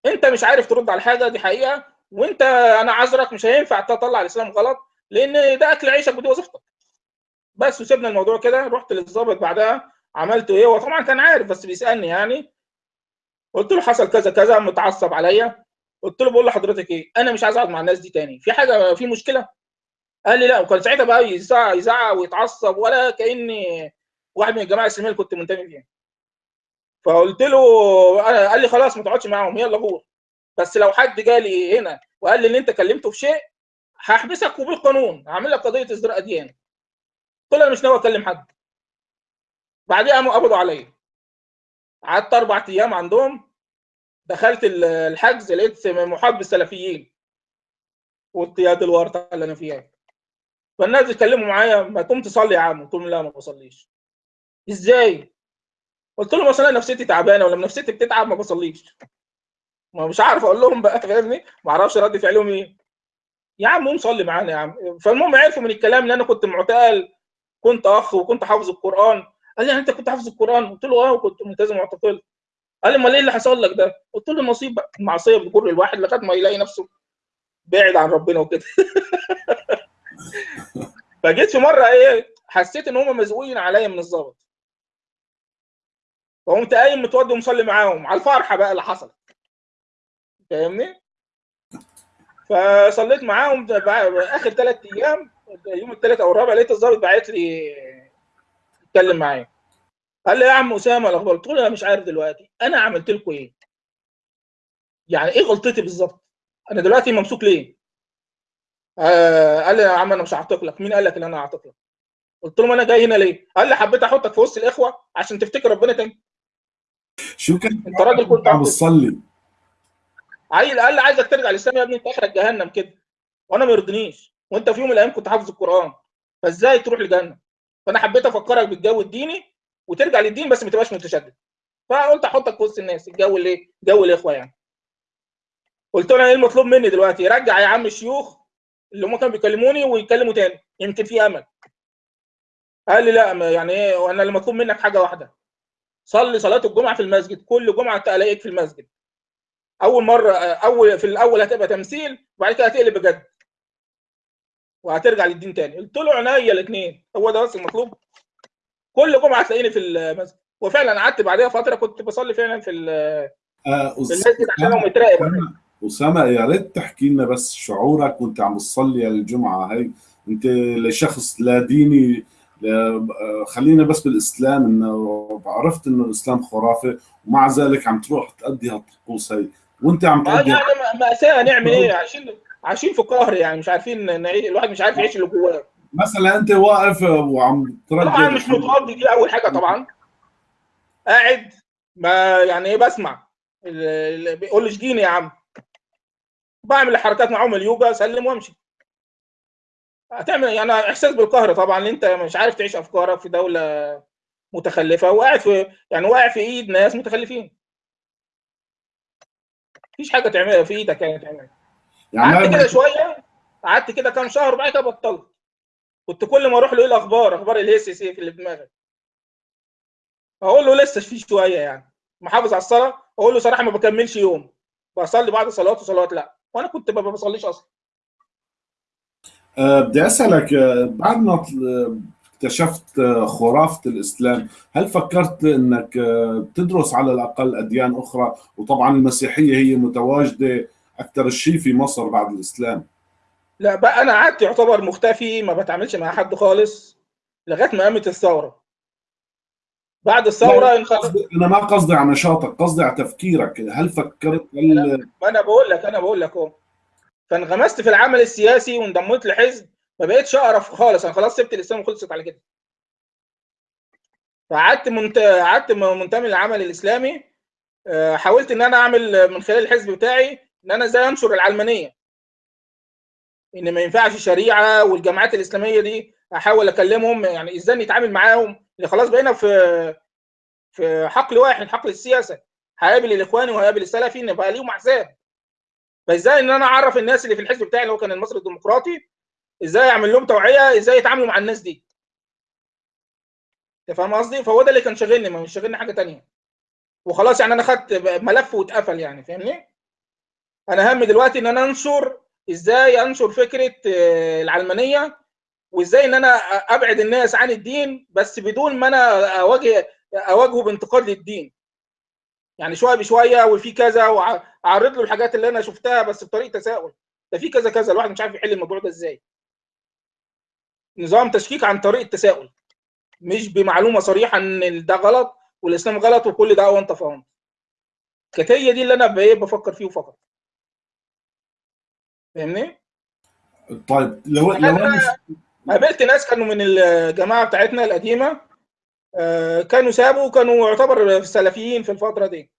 انت مش عارف ترد على حاجة دي حقيقة. وانت أنا عذرك مش هينفع تطلع الاسلام غلط لأن ده أكل عيشك ودي وظيفتك. بس وسيبنا الموضوع كده رحت للظابط بعدها عملت إيه؟ هو طبعا كان عارف بس بيسألني يعني. قلت له حصل كذا كذا متعصب عليا. قلت له بقول لحضرتك إيه؟ أنا مش عايز أقعد مع الناس دي تاني. في حاجة في مشكلة؟ قال لي لا. وكان ساعتها بقى يزعق يزعق ويتعصب ولا كأني واحد من الجماعة الإسلامية اللي كنت منتمي فيها فقلت له قال لي خلاص ما تقعدش معاهم يلا غور بس لو حد جالي هنا وقال لي إن أنت كلمته في شيء هحبسك وبالقانون هعمل لك قضية ازدراء اديان قلت أنا مش ناوي أكلم حد. بعديها قاموا قبضوا عليا. قعدت أربع أيام عندهم. دخلت الحجز لقيت محاط بالسلفيين والطياد الورطه اللي أنا فيها. فالناس بيتكلموا معايا ما تقوم تصلي يا عم قلت لهم لا ما بصليش. إزاي؟ قلت لهم اصل أنا نفسيتي تعبانة ولما نفسيتي بتتعب ما بصليش. ما مش عارف أقول لهم بقى فاهمني؟ ما أعرفش رد فعلهم إيه. يا عم قوم صلي معانا يا عم. فالمهم عرفوا من الكلام إن أنا كنت معتقل كنت أخ وكنت حافظ القرآن. قال لي أنت كنت حافظ القرآن؟ قلت له آه وكنت ملتزم معتقل قال لي أمال إيه اللي حصل لك ده؟ قلت له نصيب بقى المعصيه بتجر الواحد لغاية ما يلاقي نفسه بعد عن ربنا وكده. فجيت في مرة إيه حسيت إن هم مزقوقين عليا من الظابط فقمت قايم متوضي ومصلي معاهم. على الفرحة بقى اللي حصلت. فاهمني؟ فصليت معاهم. آخر ثلاث أيام يوم الثالث أو الرابع لقيت الظابط باعت لي يتكلم معايا. قال لي يا عم أسامة الاخبار قلت له أنا مش عارف دلوقتي. أنا عملت لكم إيه؟ يعني إيه غلطتي بالظبط؟ أنا دلوقتي ممسوك ليه؟ آه قال لي يا عم أنا مش هعتق لك مين قال لك إن أنا هعتق لك قلت له أنا جاي هنا ليه؟ قال لي حبيت أحطك في وسط الإخوة عشان تفتكر ربنا تاني. شو كان انت راجل كنت عم بتصلي عيل قال لي عايزك ترجع للاسلام يا ابني انت اخرك جهنم كده. وأنا ما يرضنيش وانت في يوم من الأيام كنت حافظ القرآن. فازاي تروح لجهنم؟ فأنا حبيت أفكرك بالجو الديني وترجع للدين بس ما تبقاش متشدد. فقلت أحطك في وسط الناس. الجو اللي جو الاخوه يعني؟ قلت له إيه المطلوب مني دلوقتي؟ رجع يا عم الشيوخ اللي هم كانوا بيكلموني ويكلموا تاني. يمكن في أمل. قال لي لا يعني إيه؟ وأنا اللي مطلوب منك حاجة واحدة. صلي صلاة الجمعة في المسجد كل جمعة الاقيك في المسجد. أول مرة أول في الأول هتبقى تمثيل وبعد كده هتقلب بجد. وهترجع للدين تاني. قلت له عينيا الاثنين هو ده بس المطلوب. كل جمعة تلاقيني في المسجد. وفعلا قعدت بعدها فترة كنت بصلي فعلا في آه في المسجد عشان هو متراقب أسامة يا ريت تحكي لنا بس شعورك وأنت عم تصلي الجمعة هي أنت لشخص لا ديني خلينا بس بالإسلام إنه عرفت إنه الإسلام خرافة ومع ذلك عم تروح تأدي هالطقوس هي وأنت عم تأدي يعني مأساة نعمل إيه؟ عايشين عايشين في قهر يعني مش عارفين نعيش الواحد مش عارف يعيش اللي جواه. مثلا أنت واقف وعم ترجع طبعا مش متوضي دي أول حاجة طبعا. قاعد ما يعني إيه بسمع. بيقول لي اشجيني يا عم. بعمل الحركات معاهم اليوجا أسلم وأمشي. هتعمل يعني إحساس بالقهر طبعا أنت مش عارف تعيش أفكارك في دولة متخلفة وقاعد في يعني واقع في إيد ناس متخلفين. مفيش حاجة تعملها في إيدك يعني تعملها. يعني قعدت كده شوية قعدت كده كام شهر وبعد كده بطلت. كنت كل ما أروح له إيه الأخبار؟ أخبار الهيس سيف اللي في دماغك. أقول له لسه في شوية يعني. محافظ على الصلاة أقول له صراحة ما بكملش يوم. بصلي بعد صلوات وصلوات لا. وأنا كنت ما بصليش أصلا. بدي أسألك بعد ما اكتشفت خرافة الإسلام هل فكرت إنك تدرس على الأقل أديان أخرى؟ وطبعا المسيحية هي متواجدة أكثر شيء في مصر بعد الإسلام. لا بقى أنا قعدت يعتبر مختفي ما بتعاملش مع حد خالص لغاية ما قامت الثورة. بعد الثورة أنا ما قصدي على نشاطك قصدي على تفكيرك. هل فكرت هل... ما أنا بقول لك أنا بقول لك أهو. فانغمست في العمل السياسي وانضميت لحزب ما بقتش أعرف خالص. أنا خلاص سبت الإسلام وخلصت على كده. فقعدت منت... قعدت منتمي للعمل الإسلامي. حاولت إن أنا أعمل من خلال الحزب بتاعي إن أنا إزاي أنشر العلمانية. إن ما ينفعش شريعة والجماعات الإسلامية دي أحاول أكلمهم يعني إزاي نتعامل معاهم؟ اللي خلاص بقينا في في حقل واحد حقل السياسة. هقابل الإخواني وهقابل السلفي إن ليهم أحزاب. فازاي ان أنا اعرف الناس اللي في الحزب بتاعي اللي هو كان المصري الديمقراطي إزاي اعمل لهم توعية إزاي يتعاملوا مع الناس دي؟ انت فاهم قصدي؟ فهو ده اللي كان شاغلني ما مش شاغلني حاجة تانية. وخلاص يعني أنا خدت ملف واتقفل يعني فاهمني؟ أنا هم دلوقتي ان أنا انشر إزاي انشر فكرة العلمانية وازاي ان أنا ابعد الناس عن الدين بس بدون ما أنا اواجه اواجهه بانتقاد للدين. يعني شوية بشوية وفي كذا وأعرض له الحاجات اللي أنا شفتها بس بطريقة تساؤل. ده في كذا كذا الواحد مش عارف يحل الموضوع ده إزاي. نظام تشكيك عن طريق التساؤل مش بمعلومة صريحة إن ده غلط والإسلام غلط وكل ده وأنت فاهم. كانت هي دي اللي أنا بفكر فيه فقط. فاهمني؟ طيب لو لو قابلت ناس كانوا من الجماعة بتاعتنا القديمة كانوا سابوا وكانوا يعتبر سلفيين في الفترة دي.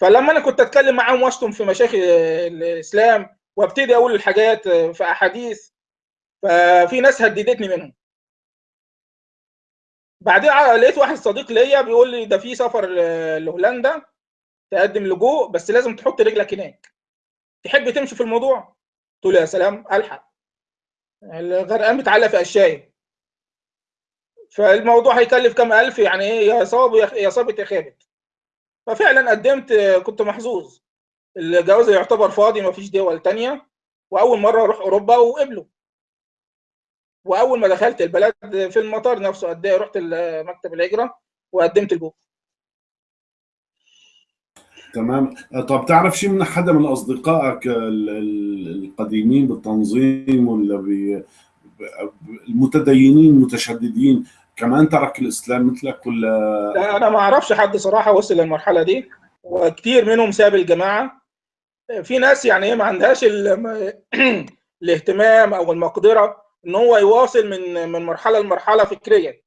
فلما أنا كنت أتكلم معاهم وأشتم في مشايخ الإسلام وأبتدي أقول الحاجات في أحاديث ففي ناس هددتني منهم. بعدين لقيت واحد صديق ليا بيقول لي ده في سفر لهولندا تقدم لجوء بس لازم تحط رجلك هناك. تحب تمشي في الموضوع؟ قلت له يا سلام ألحق. الغرقان بيتعلق في اشياء فالموضوع هيكلف كام ألف؟ يعني إيه؟ يا صاب يا صابت يا خابت. ففعلا قدمت كنت محظوظ. الجواز يعتبر فاضي ما فيش دول تانية. وأول مرة أروح أوروبا وقبلوا وأول ما دخلت البلد في المطار نفسه قد إيه؟ رحت مكتب الهجرة وقدمت الجوب تمام. طب تعرف شيء من حدا من أصدقائك القديمين بالتنظيم ولا المتدينين المتشددين؟ كمان ترك الإسلام مثلك ولا؟ لا أنا ما أعرفش حد صراحة وصل للمرحلة دي وكتير منهم ساب الجماعة. في ناس يعني إيه ما عندهاش الاهتمام أو المقدرة إن هو يواصل من من مرحلة لمرحلة فكريا.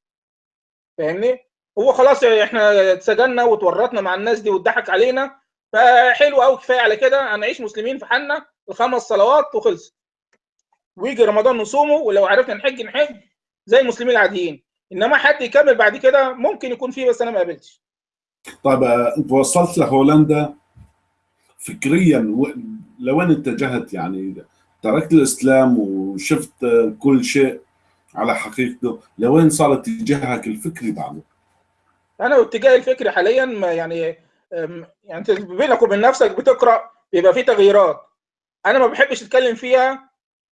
فاهمني؟ هو خلاص إحنا اتسجلنا وتورطنا مع الناس دي واتضحك علينا فحلو قوي كفاية على كده. هنعيش مسلمين في حالنا الخمس صلوات وخلص. ويجي رمضان نصومه ولو عرفنا نحج نحج زي المسلمين العاديين. إنما حد يكمل بعد كده ممكن يكون فيه بس أنا ما قابلتش. طيب أنت وصلت لهولندا فكريا لوين اتجهت؟ يعني تركت الإسلام وشفت كل شيء على حقيقته لوين صار اتجاهك الفكري بعده؟ أنا اتجاهي الفكري حاليا يعني يعني أنت بينك وبين نفسك بتقرأ بيبقى في تغييرات. أنا ما بحبش أتكلم فيها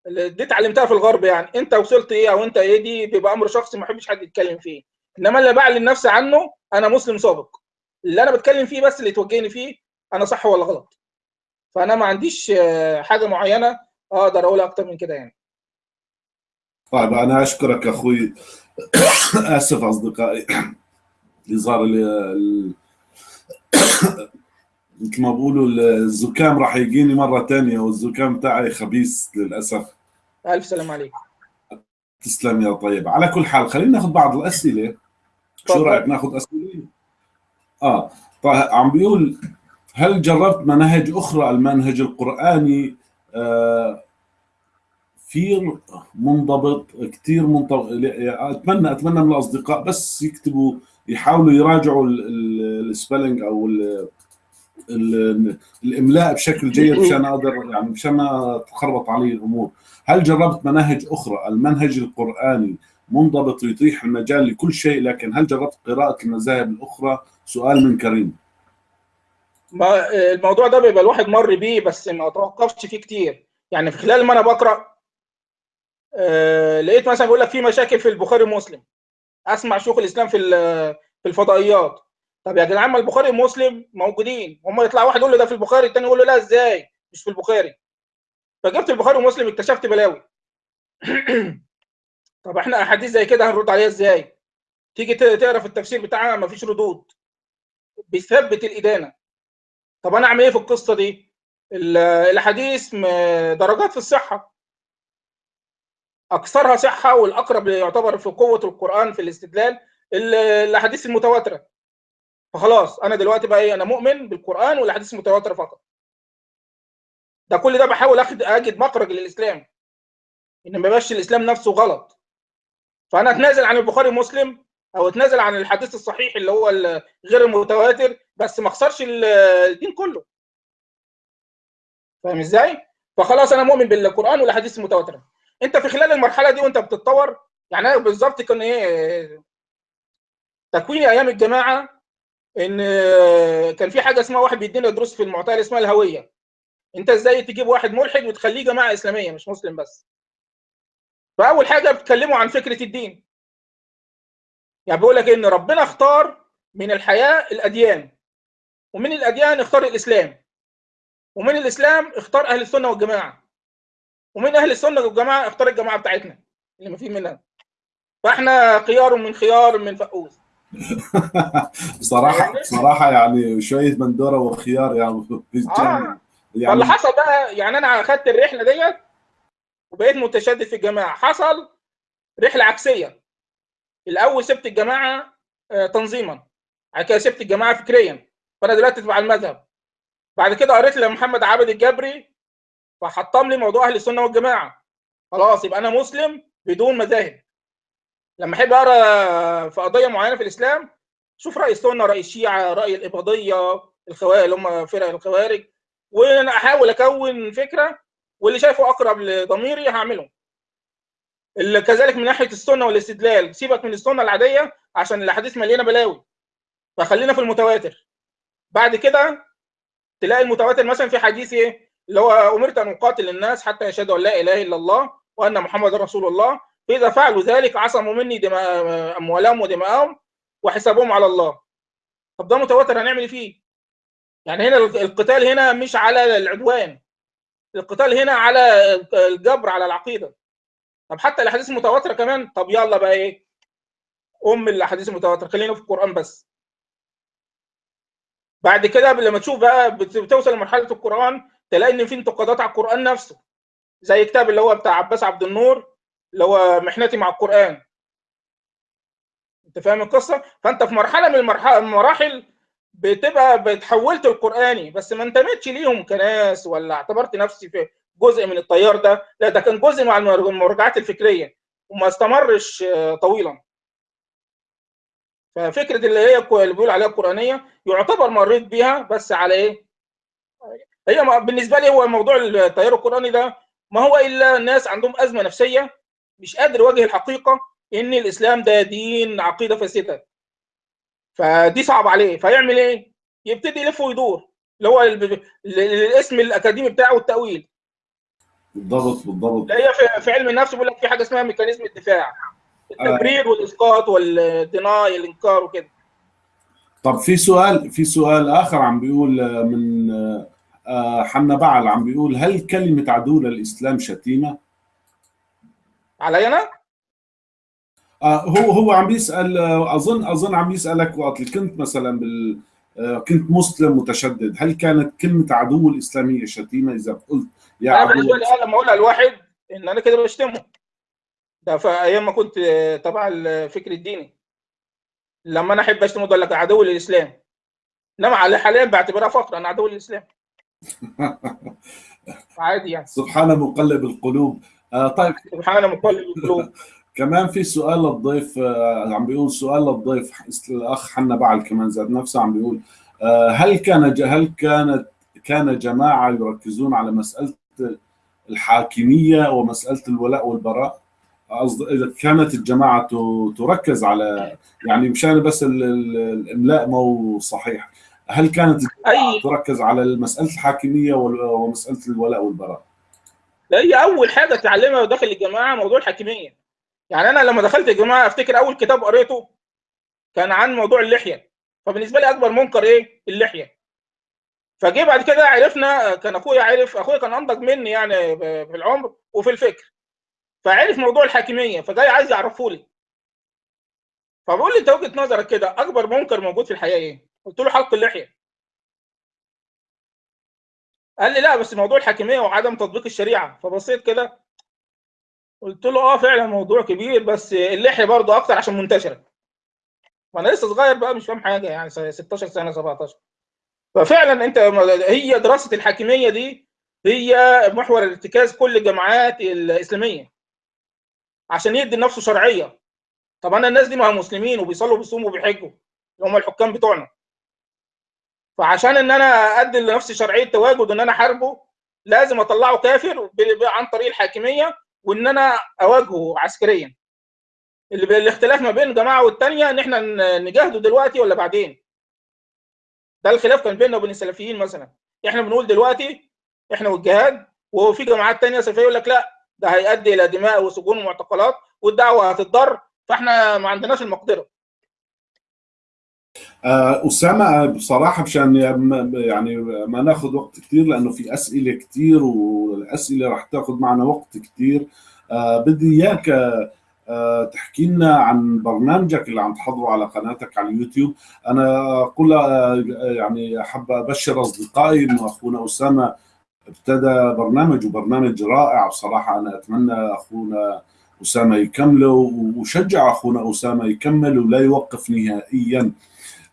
دي اتعلمتها في الغرب يعني. انت وصلت إيه أو انت إيه؟ دي بيبقى أمر شخصي ما حد يتكلم فيه. انما اللي بعلن نفسي عنه أنا مسلم سابق. اللي أنا بتكلم فيه بس اللي توجهني فيه أنا صح ولا غلط. فأنا ما عنديش حاجة معينة أقدر أقول أكتر من كده يعني. طيب أنا أشكرك أخوي. آسف أصدقائي. ال... مثل ما بقولوا الزكام راح يجيني مرة ثانية والزكام تاعي خبيث للأسف. ألف سلام عليك. تسلم يا طيب. على كل حال خلينا ناخذ بعض الأسئلة. شو رأيك ناخذ أسئلة؟ آه. طيب عم بيقول هل جربت مناهج أخرى؟ المنهج القرآني آه في منضبط كثير منضبط أتمنى أتمنى من الأصدقاء بس يكتبوا يحاولوا يراجعوا السبيلنج أو ال الإملاء بشكل جيد مشان أقدر يعني مشان ما تخربط علي الأمور. هل جربت مناهج أخرى؟ المنهج القرآني منضبط يتيح المجال لكل شيء لكن هل جربت قراءة المذاهب الأخرى؟ سؤال من كريم. ما الموضوع ده بيبقى الواحد مر بيه بس ما توقفش فيه كتير. يعني في خلال ما أنا بقرأ آه لقيت مثلا بيقول لك في مشاكل في البخاري ومسلم. أسمع شيوخ الإسلام في في الفضائيات. طب يا جدعان ما البخاري ومسلم موجودين. هم يطلع واحد يقول له ده في البخاري الثاني يقول له لا إزاي؟ مش في البخاري. فجبت البخاري ومسلم اكتشفت بلاوي. طب إحنا احاديث زي كده هنرد عليها إزاي؟ تيجي تقرأ في التفسير بتاعها ما فيش ردود. بيثبت الإدانة. طب أنا أعمل إيه في القصة دي؟ الاحاديث درجات في الصحة. أكثرها صحة والأقرب يعتبر في قوة القرآن في الاستدلال الاحاديث المتواترة. فخلاص أنا دلوقتي بقى إيه أنا مؤمن بالقرآن والأحاديث المتواترة فقط. ده كل ده بحاول أخد أجد مخرج للإسلام. إن ما يبقاش الإسلام نفسه غلط. فأنا أتنازل عن البخاري ومسلم أو أتنازل عن الحديث الصحيح اللي هو غير المتواتر بس ما أخسرش الدين كله. فاهم إزاي؟ فخلاص أنا مؤمن بالقرآن والأحاديث المتواترة. أنت في خلال المرحلة دي وأنت بتتطور يعني أنا بالظبط كان إيه تكويني أيام الجماعة إن كان في حاجة اسمها واحد بيدينا دروس في المعتقل اسمها الهوية. أنت إزاي تجيب واحد ملحد وتخليه جماعة إسلامية مش مسلم بس. فأول حاجة بتكلموا عن فكرة الدين. يعني بيقول لك إن ربنا اختار من الحياة الأديان ومن الأديان اختار الإسلام ومن الإسلام اختار أهل السنة والجماعة ومن أهل السنة والجماعة اختار الجماعة بتاعتنا اللي ما فيه منها. فإحنا خيار من خيار من فقوس بصراحه بصراحة يعني شوية بندورة وخيار يعني آه. فاللي حصل بقى يعني أنا أخدت الرحلة ديت وبقيت متشدد في الجماعة. حصل رحلة عكسية. الأول سبت الجماعة تنظيما. بعد كده سبت الجماعة فكريا. فأنا دلوقتي تبع المذهب. بعد كده قريت لمحمد عابد الجبري فحطم لي موضوع أهل السنة والجماعة. خلاص يبقى أنا مسلم بدون مذاهب. لما أحب أقرأ في قضية معينة في الإسلام شوف رأي السنة رأي الشيعة رأي الإباضية الخوارج اللي هم فرق الخوارج وأنا أحاول أكون فكرة واللي شايفه أقرب لضميري هعمله. كذلك من ناحية السنة والاستدلال سيبك من السنة العادية عشان الأحاديث مليانة بلاوي. فخلينا في المتواتر. بعد كده تلاقي المتواتر مثلا في حديث إيه؟ اللي هو أمرت أن أقاتل الناس حتى يشهدوا أن لا إله إلا الله وأن محمد رسول الله فإذا فعلوا ذلك عصموا مني دماء أموالهم ودماءهم وحسابهم على الله. طب ده متواتر هنعمل فيه؟ يعني هنا القتال هنا مش على العدوان القتال هنا على الجبر على العقيدة. طب حتى الأحاديث المتواتره كمان. طب يلا بقى إيه؟ ام الاحاديث المتواترة خلينا في القرآن بس. بعد كده لما تشوف بقى بتوصل لمرحلة القرآن تلاقي إن في انتقادات على القرآن نفسه. زي كتاب اللي هو بتاع عباس عبد النور اللي هو محنتي مع القرآن. انت فاهم القصة؟ فانت في مرحلة من المراحل بتبقى بتحولت القراني بس ما انتمتش ليهم كناس ولا اعتبرت نفسي في جزء من التيار ده. لا ده كان جزء مع المراجعات الفكرية وما استمرش طويلا. ففكرة اللي هي اللي بيقول عليها القرآنية يعتبر مريت بيها بس على إيه؟ هي بالنسبة لي هو موضوع التيار القرآني ده ما هو إلا ناس عندهم أزمة نفسية مش قادر يواجه الحقيقة إن الإسلام ده دين عقيدة فاسدة. فدي صعب عليه. فيعمل إيه؟ يبتدي يلف ويدور. اللي هو الاسم الأكاديمي بتاعه التأويل. بالضبط بالضبط. هي في علم النفس بيقول لك في حاجة اسمها ميكانيزم الدفاع. التبرير والإسقاط والديناي الإنكار وكده. طب في سؤال في سؤال آخر عم بيقول من حنا بعل عم بيقول هل كلمة عدو للاسلام شتيمة؟ علي أنا؟ هو هو عم بيسأل اظن أظن عم يسألك وقت كنت مثلا بال كنت مسلم متشدد. هل كانت كلمة عدو الإسلامية شتيمة إذا قلت يا عدو؟ بالنسبة لي لما اقولها لواحد إن أنا كده بشتمه. ده في أيام ما كنت تبع الفكر الديني. لما أنا أحب اشتم أقول لك عدو للإسلام. إنما حاليا بعتبرها فقرة أنا عدو للإسلام. عادي يعني. سبحان مقلب القلوب. آه طيب. سبحان مقلب القلوب. كمان في سؤال للضيف آه عم بيقول سؤال للضيف الأخ حنا بعل كمان ذات نفسه عم بيقول آه هل كان هل كانت كان جماعة يركزون على مسألة الحاكمية ومسألة الولاء والبراء؟ إذا كانت الجماعة تركز على يعني مشان بس الإملاء مو صحيح هل كانت أي... تركز على مسألة الحاكمية ومسألة الولاء والبراء؟ هي أول حاجة تعلمها داخل الجماعة موضوع الحاكمية. يعني أنا لما دخلت الجماعة أفتكر أول كتاب قريته كان عن موضوع اللحية. فبالنسبة لي أكبر منكر إيه؟ اللحية. فجه بعد كده عرفنا كان أخويا عرف أخويا كان أنضج مني يعني في العمر وفي الفكر. فعرف موضوع الحاكمية فجاي عايز يعرفه لي. فبقول لي أنت وجهة نظرك كده أكبر منكر موجود في الحياة إيه؟ قلت له حلق اللحية. قال لي لا بس موضوع الحاكمية وعدم تطبيق الشريعة. فبصيت كده قلت له آه فعلا موضوع كبير بس اللحية برضه أكتر عشان منتشرة. وأنا لسه صغير بقى مش فاهم حاجة يعني 16 سنة 17 ففعلا أنت هي دراسة الحاكمية دي هي محور ارتكاز كل الجامعات الإسلامية عشان يدي لنفسه شرعية. طب أنا الناس دي ما هم مسلمين وبيصلوا وبيصوموا وبيحجوا اللي هم الحكام بتوعنا. فعشان إن أنا أدي لنفسي شرعية تواجد ان أنا احاربه لازم أطلعه كافر عن طريق الحاكمية وإن أنا أواجهه عسكريا. اللي الاختلاف ما بين الجماعه والثانيه إن إحنا نجاهده دلوقتي ولا بعدين؟ ده الخلاف كان بيننا وبين السلفيين مثلا. إحنا بنقول دلوقتي إحنا والجهاد وفي جماعات تانية سلفية يقول لك لا ده هيؤدي إلى دماء وسجون ومعتقلات والدعوة هتتضر فإحنا ما عندناش المقدرة. آه، أسامة بصراحة مشان يعني ما ناخذ وقت كثير لأنه في أسئلة كثير والأسئلة رح تاخذ معنا وقت كثير آه، بدي إياك آه، تحكي لنا عن برنامجك اللي عم تحضره على قناتك على اليوتيوب. أنا أقول يعني أحب أبشر أصدقائي إنه أخونا أسامة ابتدى برنامج وبرنامج رائع. بصراحة أنا أتمنى أخونا أسامة يكمله وشجع أخونا أسامة يكمل ولا يوقف نهائيا.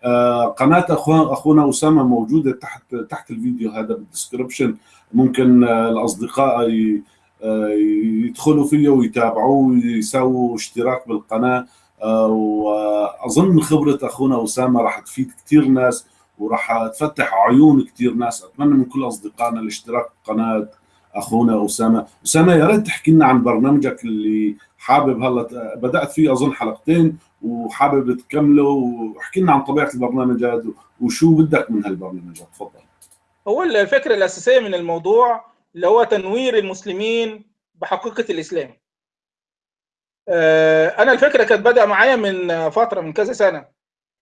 آه، قناة أخونا أسامة موجودة تحت تحت الفيديو هذا بالدسكربشن ممكن آه، الأصدقاء آه، يدخلوا فيه ويتابعوه ويساووا اشتراك بالقناة. وأظن خبرة أخونا أسامة راح تفيد كثير ناس وراح تفتح عيون كثير ناس. أتمنى من كل أصدقائنا الاشتراك بقناه أخونا أسامة. أسامة يا ريت تحكي لنا عن برنامجك اللي حابب هلا بدأت فيه أظن حلقتين وحابب تكمله واحكي لنا عن طبيعة البرنامج هذا وشو بدك من هالبرنامج. تفضل. هو الفكرة الأساسية من الموضوع اللي هو تنوير المسلمين بحقيقة الإسلام. آه، أنا الفكرة كانت بدأ معايا من فترة من كذا سنة.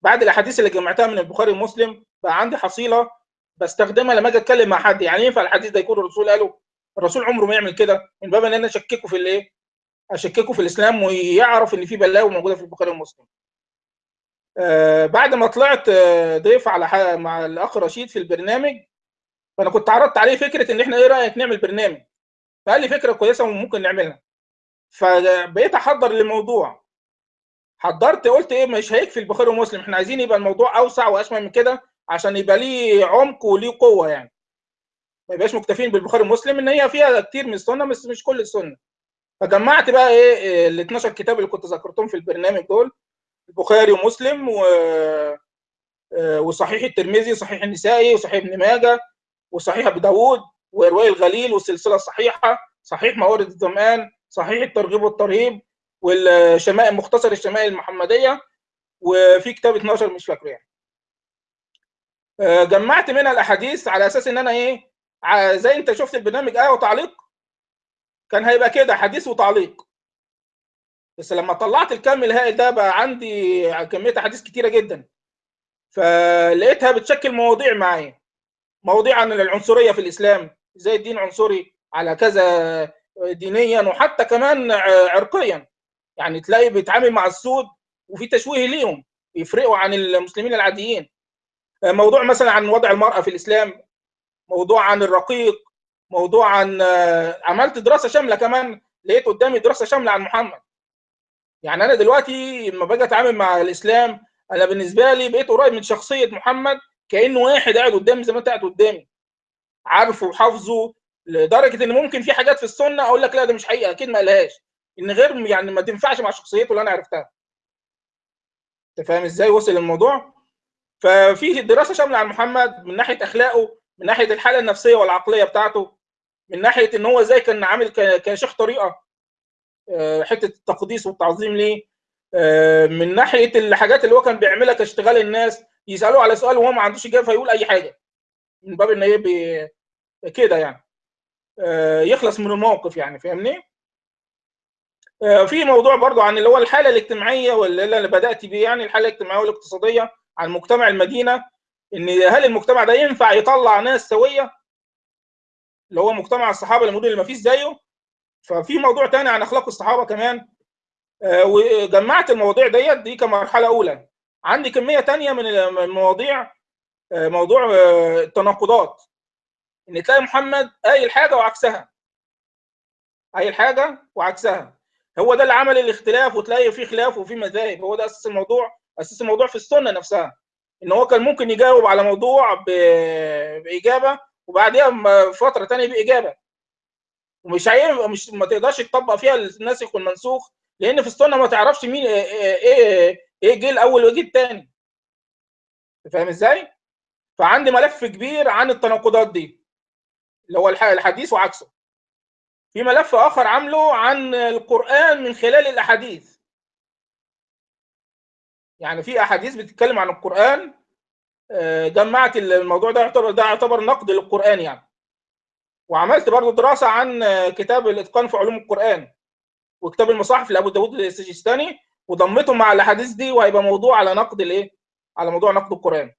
بعد الأحاديث اللي جمعتها من البخاري ومسلم بقى عندي حصيلة بستخدمها لما أجي أتكلم مع حد. يعني ينفع الحديث ده يكون الرسول قاله؟ الرسول عمره ما يعمل كده. من باب إن أنا أشككه في الإيه؟ أشككه في الإسلام ويعرف إن في بلاوي موجودة في البخاري ومسلم. آه بعد ما طلعت آه، ضيف على مع الأخ رشيد في البرنامج فأنا كنت عرضت عليه فكرة إن إحنا إيه رأيك نعمل برنامج؟ فقال لي فكرة كويسة وممكن نعملها. فبقيت أحضر للموضوع. حضرت قلت إيه مش هيكفي البخاري ومسلم إحنا عايزين يبقى الموضوع أوسع واشمل من كده عشان يبقى ليه عمق وليه قوة يعني. ما يبقاش مكتفين بالبخاري ومسلم إن هي فيها كتير من السنة بس مش كل السنة. فجمعت بقى إيه ال 12 كتاب اللي كنت ذكرتهم في البرنامج دول البخاري ومسلم و آه، وصحيح الترمذي وصحيح النسائي وصحيح ابن ماجه وصحيح ابي داوود ورواية الغليل والسلسلة الصحيحة صحيح موارد الظمآن صحيح الترغيب والترهيب والشمائل مختصر الشمائل المحمدية وفي كتاب 12 مش فاكره يعني. آه، جمعت منها الأحاديث على أساس إن أنا إيه زي أنت شفت البرنامج إيه وتعليق كان هيبقى كده حديث وتعليق. بس لما طلعت الكم الهائل ده بقى عندي كمية أحاديث كتيرة جدا. فلقيتها بتشكل مواضيع معايا. مواضيع عن العنصرية في الإسلام إزاي الدين عنصري على كذا دينيا وحتى كمان عرقيا. يعني تلاقي بيتعامل مع السود وفي تشويه ليهم يفرقوا عن المسلمين العاديين. موضوع مثلا عن وضع المرأة في الإسلام موضوع عن الرقيق موضوع عن عملت دراسة شاملة كمان لقيت قدامي دراسة شاملة عن محمد. يعني أنا دلوقتي لما باجي أتعامل مع الإسلام أنا بالنسبة لي بقيت قريب من شخصية محمد كانه واحد قاعد قدامي زي ما أنت قاعد قدامي. عارفه وحافظه لدرجة إن ممكن في حاجات في السنة أقول لك لا ده مش حقيقة أكيد ما قالهاش. إن غير يعني ما تنفعش مع شخصيته اللي أنا عرفتها. أنت فاهم إزاي وصل الموضوع؟ ففي دراسة شاملة عن محمد من ناحية أخلاقه من ناحية الحالة النفسية والعقلية بتاعته. من ناحية إن هو إزاي كان عامل كشيخ طريقة آه، حتة التقديس والتعظيم ليه. آه، من ناحية الحاجات اللي هو كان بيعملها كاشتغال الناس يسألوه على سؤال وهو ما عندوش إجابة فيقول أي حاجة. من باب إن إيه كده يعني. آه، يخلص من الموقف يعني فاهمني؟ في موضوع برضو عن اللي هو الحالة الاجتماعية واللي اللي بدأت بيه يعني الحالة الاجتماعية والاقتصادية عن مجتمع المدينة إن هل المجتمع ده ينفع يطلع ناس سوية؟ اللي هو مجتمع الصحابة المدن اللي ما فيش زيه. ففي موضوع تاني عن أخلاق الصحابة كمان. آه، وجمعت المواضيع ديت دي كمرحلة أولى. عندي كمية تانية من المواضيع آه، موضوع آه، التناقضات. إن تلاقي محمد قايل حاجة وعكسها. قايل حاجة وعكسها. هو ده اللي عمل الاختلاف وتلاقي في خلاف وفي مذاهب. هو ده أساس الموضوع أساس الموضوع في السنة نفسها. إن هو كان ممكن يجاوب على موضوع بإجابة وبعديها فترة ثانية باجابه ومش مش ما تقدرش تطبق فيها الناسخ والمنسوخ لأن في السنة ما تعرفش مين إيه إيه, إيه جه الأول وايه الثاني فاهم إزاي؟ فعندي ملف كبير عن التناقضات دي اللي هو الحديث وعكسه. في ملف آخر عامله عن القرآن من خلال الأحاديث. يعني في أحاديث بتتكلم عن القرآن جمعت الموضوع ده يعتبر ده يعتبر نقد للقرآن يعني. وعملت برضو دراسة عن كتاب الإتقان في علوم القرآن وكتاب المصاحف لأبو داود السجستاني وضمتهم مع الأحاديث دي وهيبقى موضوع على نقد الإيه؟ على موضوع نقد القرآن.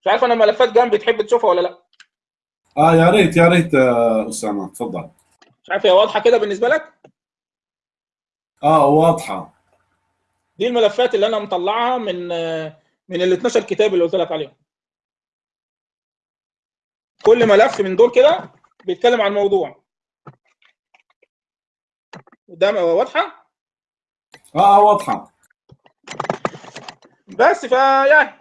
مش عارف أنا ملفات جنبي تحب تشوفها ولا لأ؟ آه يا ريت يا ريت آه، أسامة تفضل مش عارف هي واضحة كده بالنسبة لك؟ آه واضحة. دي الملفات اللي أنا مطلعها من من ال 12 كتاب اللي قلت لك عليهم. كل ملف من دول كده بيتكلم عن موضوع. ده واضحة؟ آه آه، واضحة. بس فيعني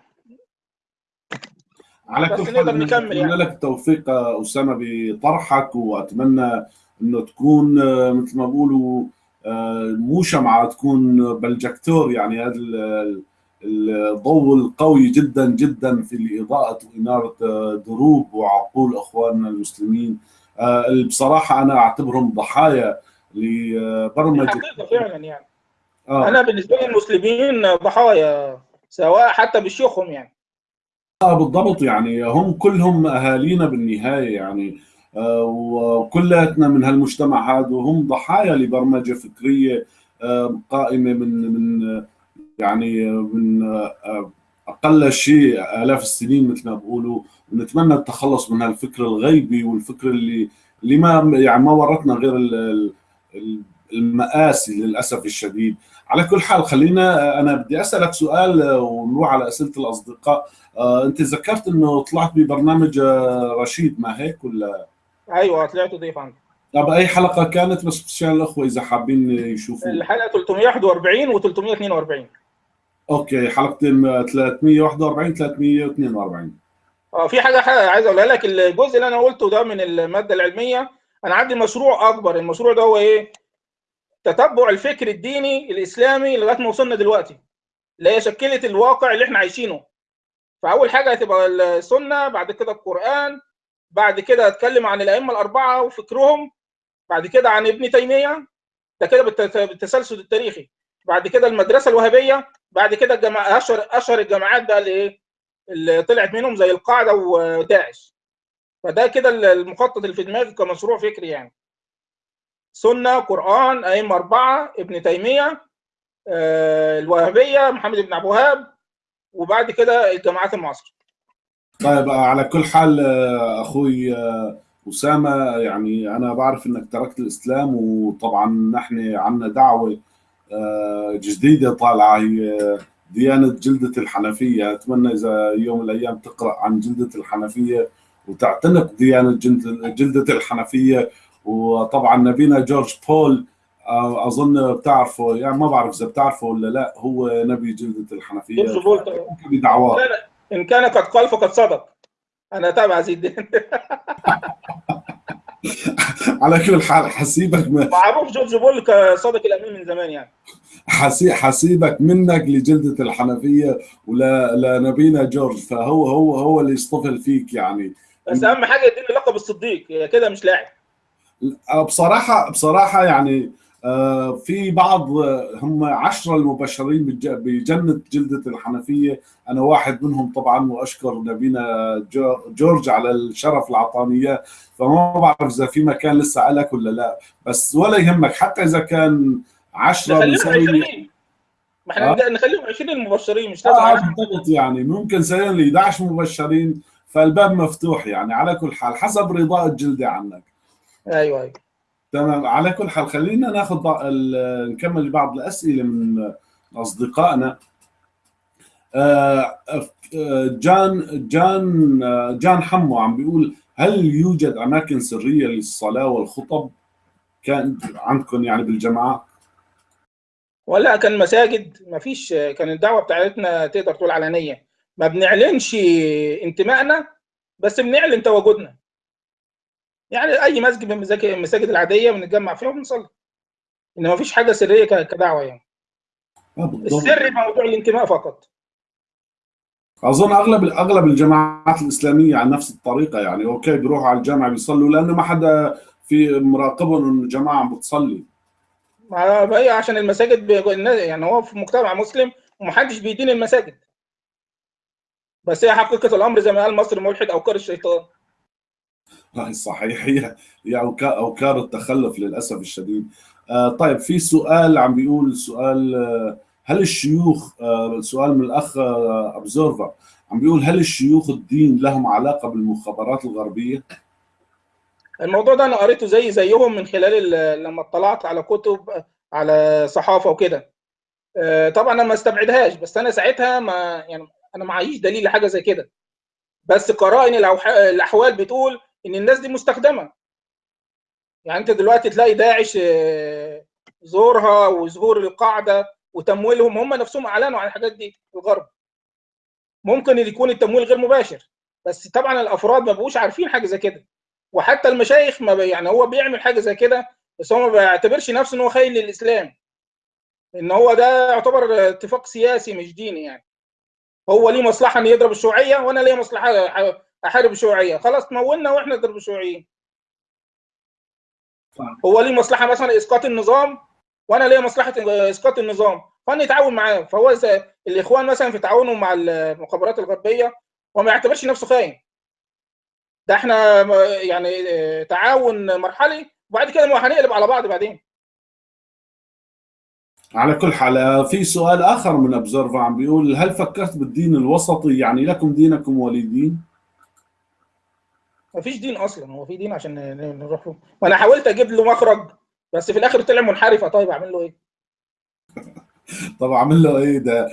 على كل حال نكمل يعني. لك التوفيق آه، أسامة بطرحك وأتمنى إنه تكون آه، مثل ما بقولوا آه، مو شمعه تكون بلجكتور يعني هذا الضوء القوي جدا جدا في اضاءه وإنارة آه، دروب. وعقول إخواننا المسلمين آه، اللي بصراحة أنا أعتبرهم ضحايا لبرمجة. حقيقة فعلا يعني. آه. أنا بالنسبة لي المسلمين ضحايا سواء حتى بشيوخهم يعني. آه بالضبط يعني. هم كلهم أهالينا بالنهاية يعني. آه، وكلاتنا من هالمجتمع هذا وهم ضحايا لبرمجة فكرية آه، قائمة من من آه، يعني آه، من آه، أقل شيء آلاف السنين مثل ما بقولوا. ونتمنى التخلص من هالفكر الغيبي والفكر اللي اللي ما يعني ما ورتنا غير ال- ال- ال- المآسي للأسف الشديد. على كل حال خلينا أنا بدي أسألك سؤال آه، ونروح على أسئلة الأصدقاء. آه، أنت ذكرت إنه طلعت ببرنامج آه، رشيد ما هيك ولا؟ أيوه طلعت ضيف عندي طب أي حلقة كانت؟ بس عشان الأخوة إذا حابين يشوفوا. الحلقة 341 و 342 أوكي حلقتين آه، 341 342 آه في حاجة حاجة عايز أقولها لك الجزء اللي أنا قلته ده من المادة العلمية أنا عندي مشروع أكبر المشروع ده هو إيه؟ تتبع الفكر الديني الإسلامي لغاية ما وصلنا دلوقتي اللي هي شكلت الواقع اللي إحنا عايشينه. فأول حاجة هتبقى السنة بعد كده القرآن بعد كده أتكلم عن الأئمة الأربعة وفكرهم بعد كده عن ابن تيمية ده كده بالت- بالتسلسل التاريخي. بعد كده المدرسة الوهابية بعد كده الجماعة اشهر أشهر الجماعات بقى اللي إيه؟ اللي طلعت منهم زي القاعدة وداعش فده كده المخطط اللي في دماغي كمشروع فكري يعني. سنة قرآن أئمة أربعة ابن تيمية آه، الوهابية محمد بن عبد الوهاب وبعد كده الجماعات المعاصرة. طيب على كل حال آه، أخوي آه، أسامة يعني أنا بعرف إنك تركت الإسلام وطبعا نحن عندنا دعوة جديدة طالعة هي آه، ديانة جلدة الحنفية. أتمنى إذا يوم من الأيام تقرأ عن جلدة الحنفية وتعتنق ديانة جلد- جلدة الحنفية. وطبعا نبينا جورج بول آه، أظن بتعرفه يعني ما بعرف إذا بتعرفه ولا لا هو نبي جلدة الحنفية. جورج بول بدعواه. إن كان قد قال فقد صدق أنا تابع زي الدين. على كل حال حسيبك م- معروف جورج بول كصادق الأمين من زمان يعني. حسي حسيبك منك لجلدة الحنفية ولا لنبينا جورج فهو هو هو اللي يصطفل فيك يعني. بس أهم حاجة يديني لقب الصديق كده مش لاعب. بصراحة بصراحة يعني آه، في بعض آه، هم عشرة المبشرين بجنة جلدة الحنفية. أنا واحد منهم طبعا وأشكر نبينا جو- جورج على الشرف إياه فما بعرف إذا في مكان لسه لك ولا لا. بس ولا يهمك حتى إذا كان عشرة 20 ما إحنا آه. نخليهم 20 المبشرين مش لازم آه 10 بالضبط يعني. ممكن سنة ل 11 مبشرين فالباب مفتوح يعني. على كل حال حسب رضاء الجلدة عنك. أيوه أيوه. تمام. على كل حال خلينا ناخذ نكمل بعض الأسئلة من أصدقائنا. آه، آه، جان جان آه، جان حمو عم بيقول هل يوجد أماكن سرية للصلاة والخطب؟ كان عندكم يعني بالجماعة؟ ولا كان مساجد. ما فيش كان الدعوة بتاعتنا تقدر تقول علنية. ما بنعلنش انتمائنا بس بنعلن تواجدنا. يعني أي مسجد من المساجد العادية بنتجمع فيها وبنصلي إنما ما فيش حاجة سرية كدعوة يعني. آه،. السر في موضوع الانتماء فقط. أظن أغلب أغلب الجماعات الإسلامية على نفس الطريقة يعني. أوكي بيروحوا على الجامعة بيصلوا لأنه ما حدا في مراقبهم إنه الجماعة عم بتصلي. ما هي عشان المساجد يعني هو في مجتمع مسلم ومحدش بيدين المساجد. بس هي حقيقة الأمر زي ما قال مصر ملحد أو كار الشيطان. صحيح. هي أوكار التخلف للأسف الشديد. آه طيب في سؤال عم بيقول سؤال آه هل الشيوخ آه، سؤال من الأخ أبزورفر. عم بيقول هل الشيوخ الدين لهم علاقة بالمخابرات الغربية؟ الموضوع ده أنا قريته زي زيهم من خلال لما اطلعت على كتب على صحافة وكده. طبعا أنا ما استبعدهاش بس أنا ساعتها ما يعني أنا معيش دليل لحاجة زي كده. بس قرائن الأحوال بتقول إن الناس دي مستخدمة. يعني أنت دلوقتي تلاقي داعش زورها وظهور القاعدة وتمويلهم هم نفسهم أعلنوا عن الحاجات دي في الغرب. ممكن يكون التمويل غير مباشر بس طبعا الأفراد ما بقوش عارفين حاجة زي كده. وحتى المشايخ ما يعني هو بيعمل حاجة زي كده بس هو ما بيعتبرش نفسه إن هو خاين للإسلام. إن هو ده يعتبر اتفاق سياسي مش ديني يعني. هو ليه مصلحة إن يضرب الشيوعية وأنا ليه مصلحة احارب الشيوعيه خلاص تمولنا وإحنا نضرب الشيوعيين هو ليه مصلحة مثلا إسقاط النظام؟ وأنا ليا مصلحة إسقاط النظام. فأنا يتعاون معاه. فهو الإخوان مثلا في تعاونهم مع المخابرات الغربية وما يعتبرش نفسه خاين. ده إحنا يعني تعاون مرحلي. وبعد كده هنقلب على بعض بعدين. على كل حال في سؤال آخر من ابزرفا عم بيقول هل فكرت بالدين الوسطي؟ يعني لكم دينكم ولي دين؟ ما فيش دين أصلا هو في دين عشان نروح له. وأنا حاولت أجيب له مخرج بس في الآخر طلع منحرفه طيب أعمل له إيه؟ طب أعمل له إيه ده؟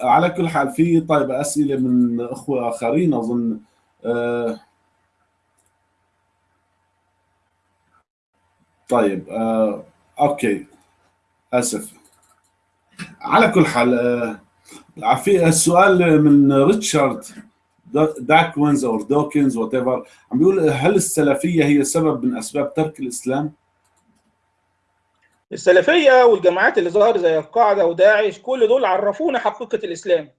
على كل حال في طيب أسئلة من أخوة آخرين أظن. آه طيب آه okay أسف. على كل حال آه في السؤال من ريتشارد. داكوينز أو دوكنز whatever عم بيقول هل السلفية هي سبب من أسباب ترك الإسلام؟ السلفية والجماعات اللي ظهر زي القاعدة وداعش كل دول عرفونا حقيقة الإسلام.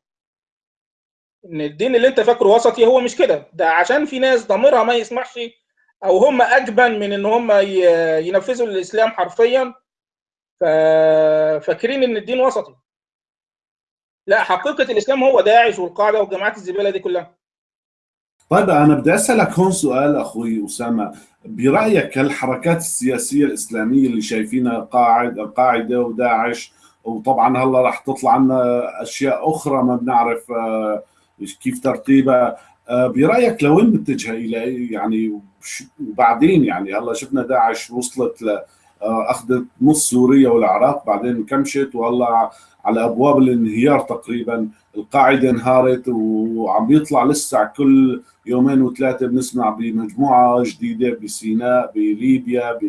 إن الدين اللي أنت فاكره وسطي هو مش كده. ده عشان في ناس ضميرها ما يسمحش أو هم أجبن من إن هم ينفذوا الإسلام حرفيا. فاكرين إن الدين وسطي. لا حقيقة الإسلام هو داعش والقاعدة والجماعات الزبالة دي كلها. طيب أنا بدي أسألك هون سؤال أخوي أسامة. برأيك الحركات السياسية الإسلامية اللي شايفينها قاعد القاعده وداعش وطبعا هلأ رح تطلع عنا أشياء أخرى ما بنعرف كيف ترتيبها. برأيك لوين متجهه إلى يعني وبعدين يعني هلأ شفنا داعش وصلت ل أخذت نص سوريا والعراق بعدين انكمشت وهلأ على أبواب الانهيار تقريبا. القاعدة انهارت وعم بيطلع لسه كل يومين وثلاثة بنسمع بمجموعة جديدة بسيناء بليبيا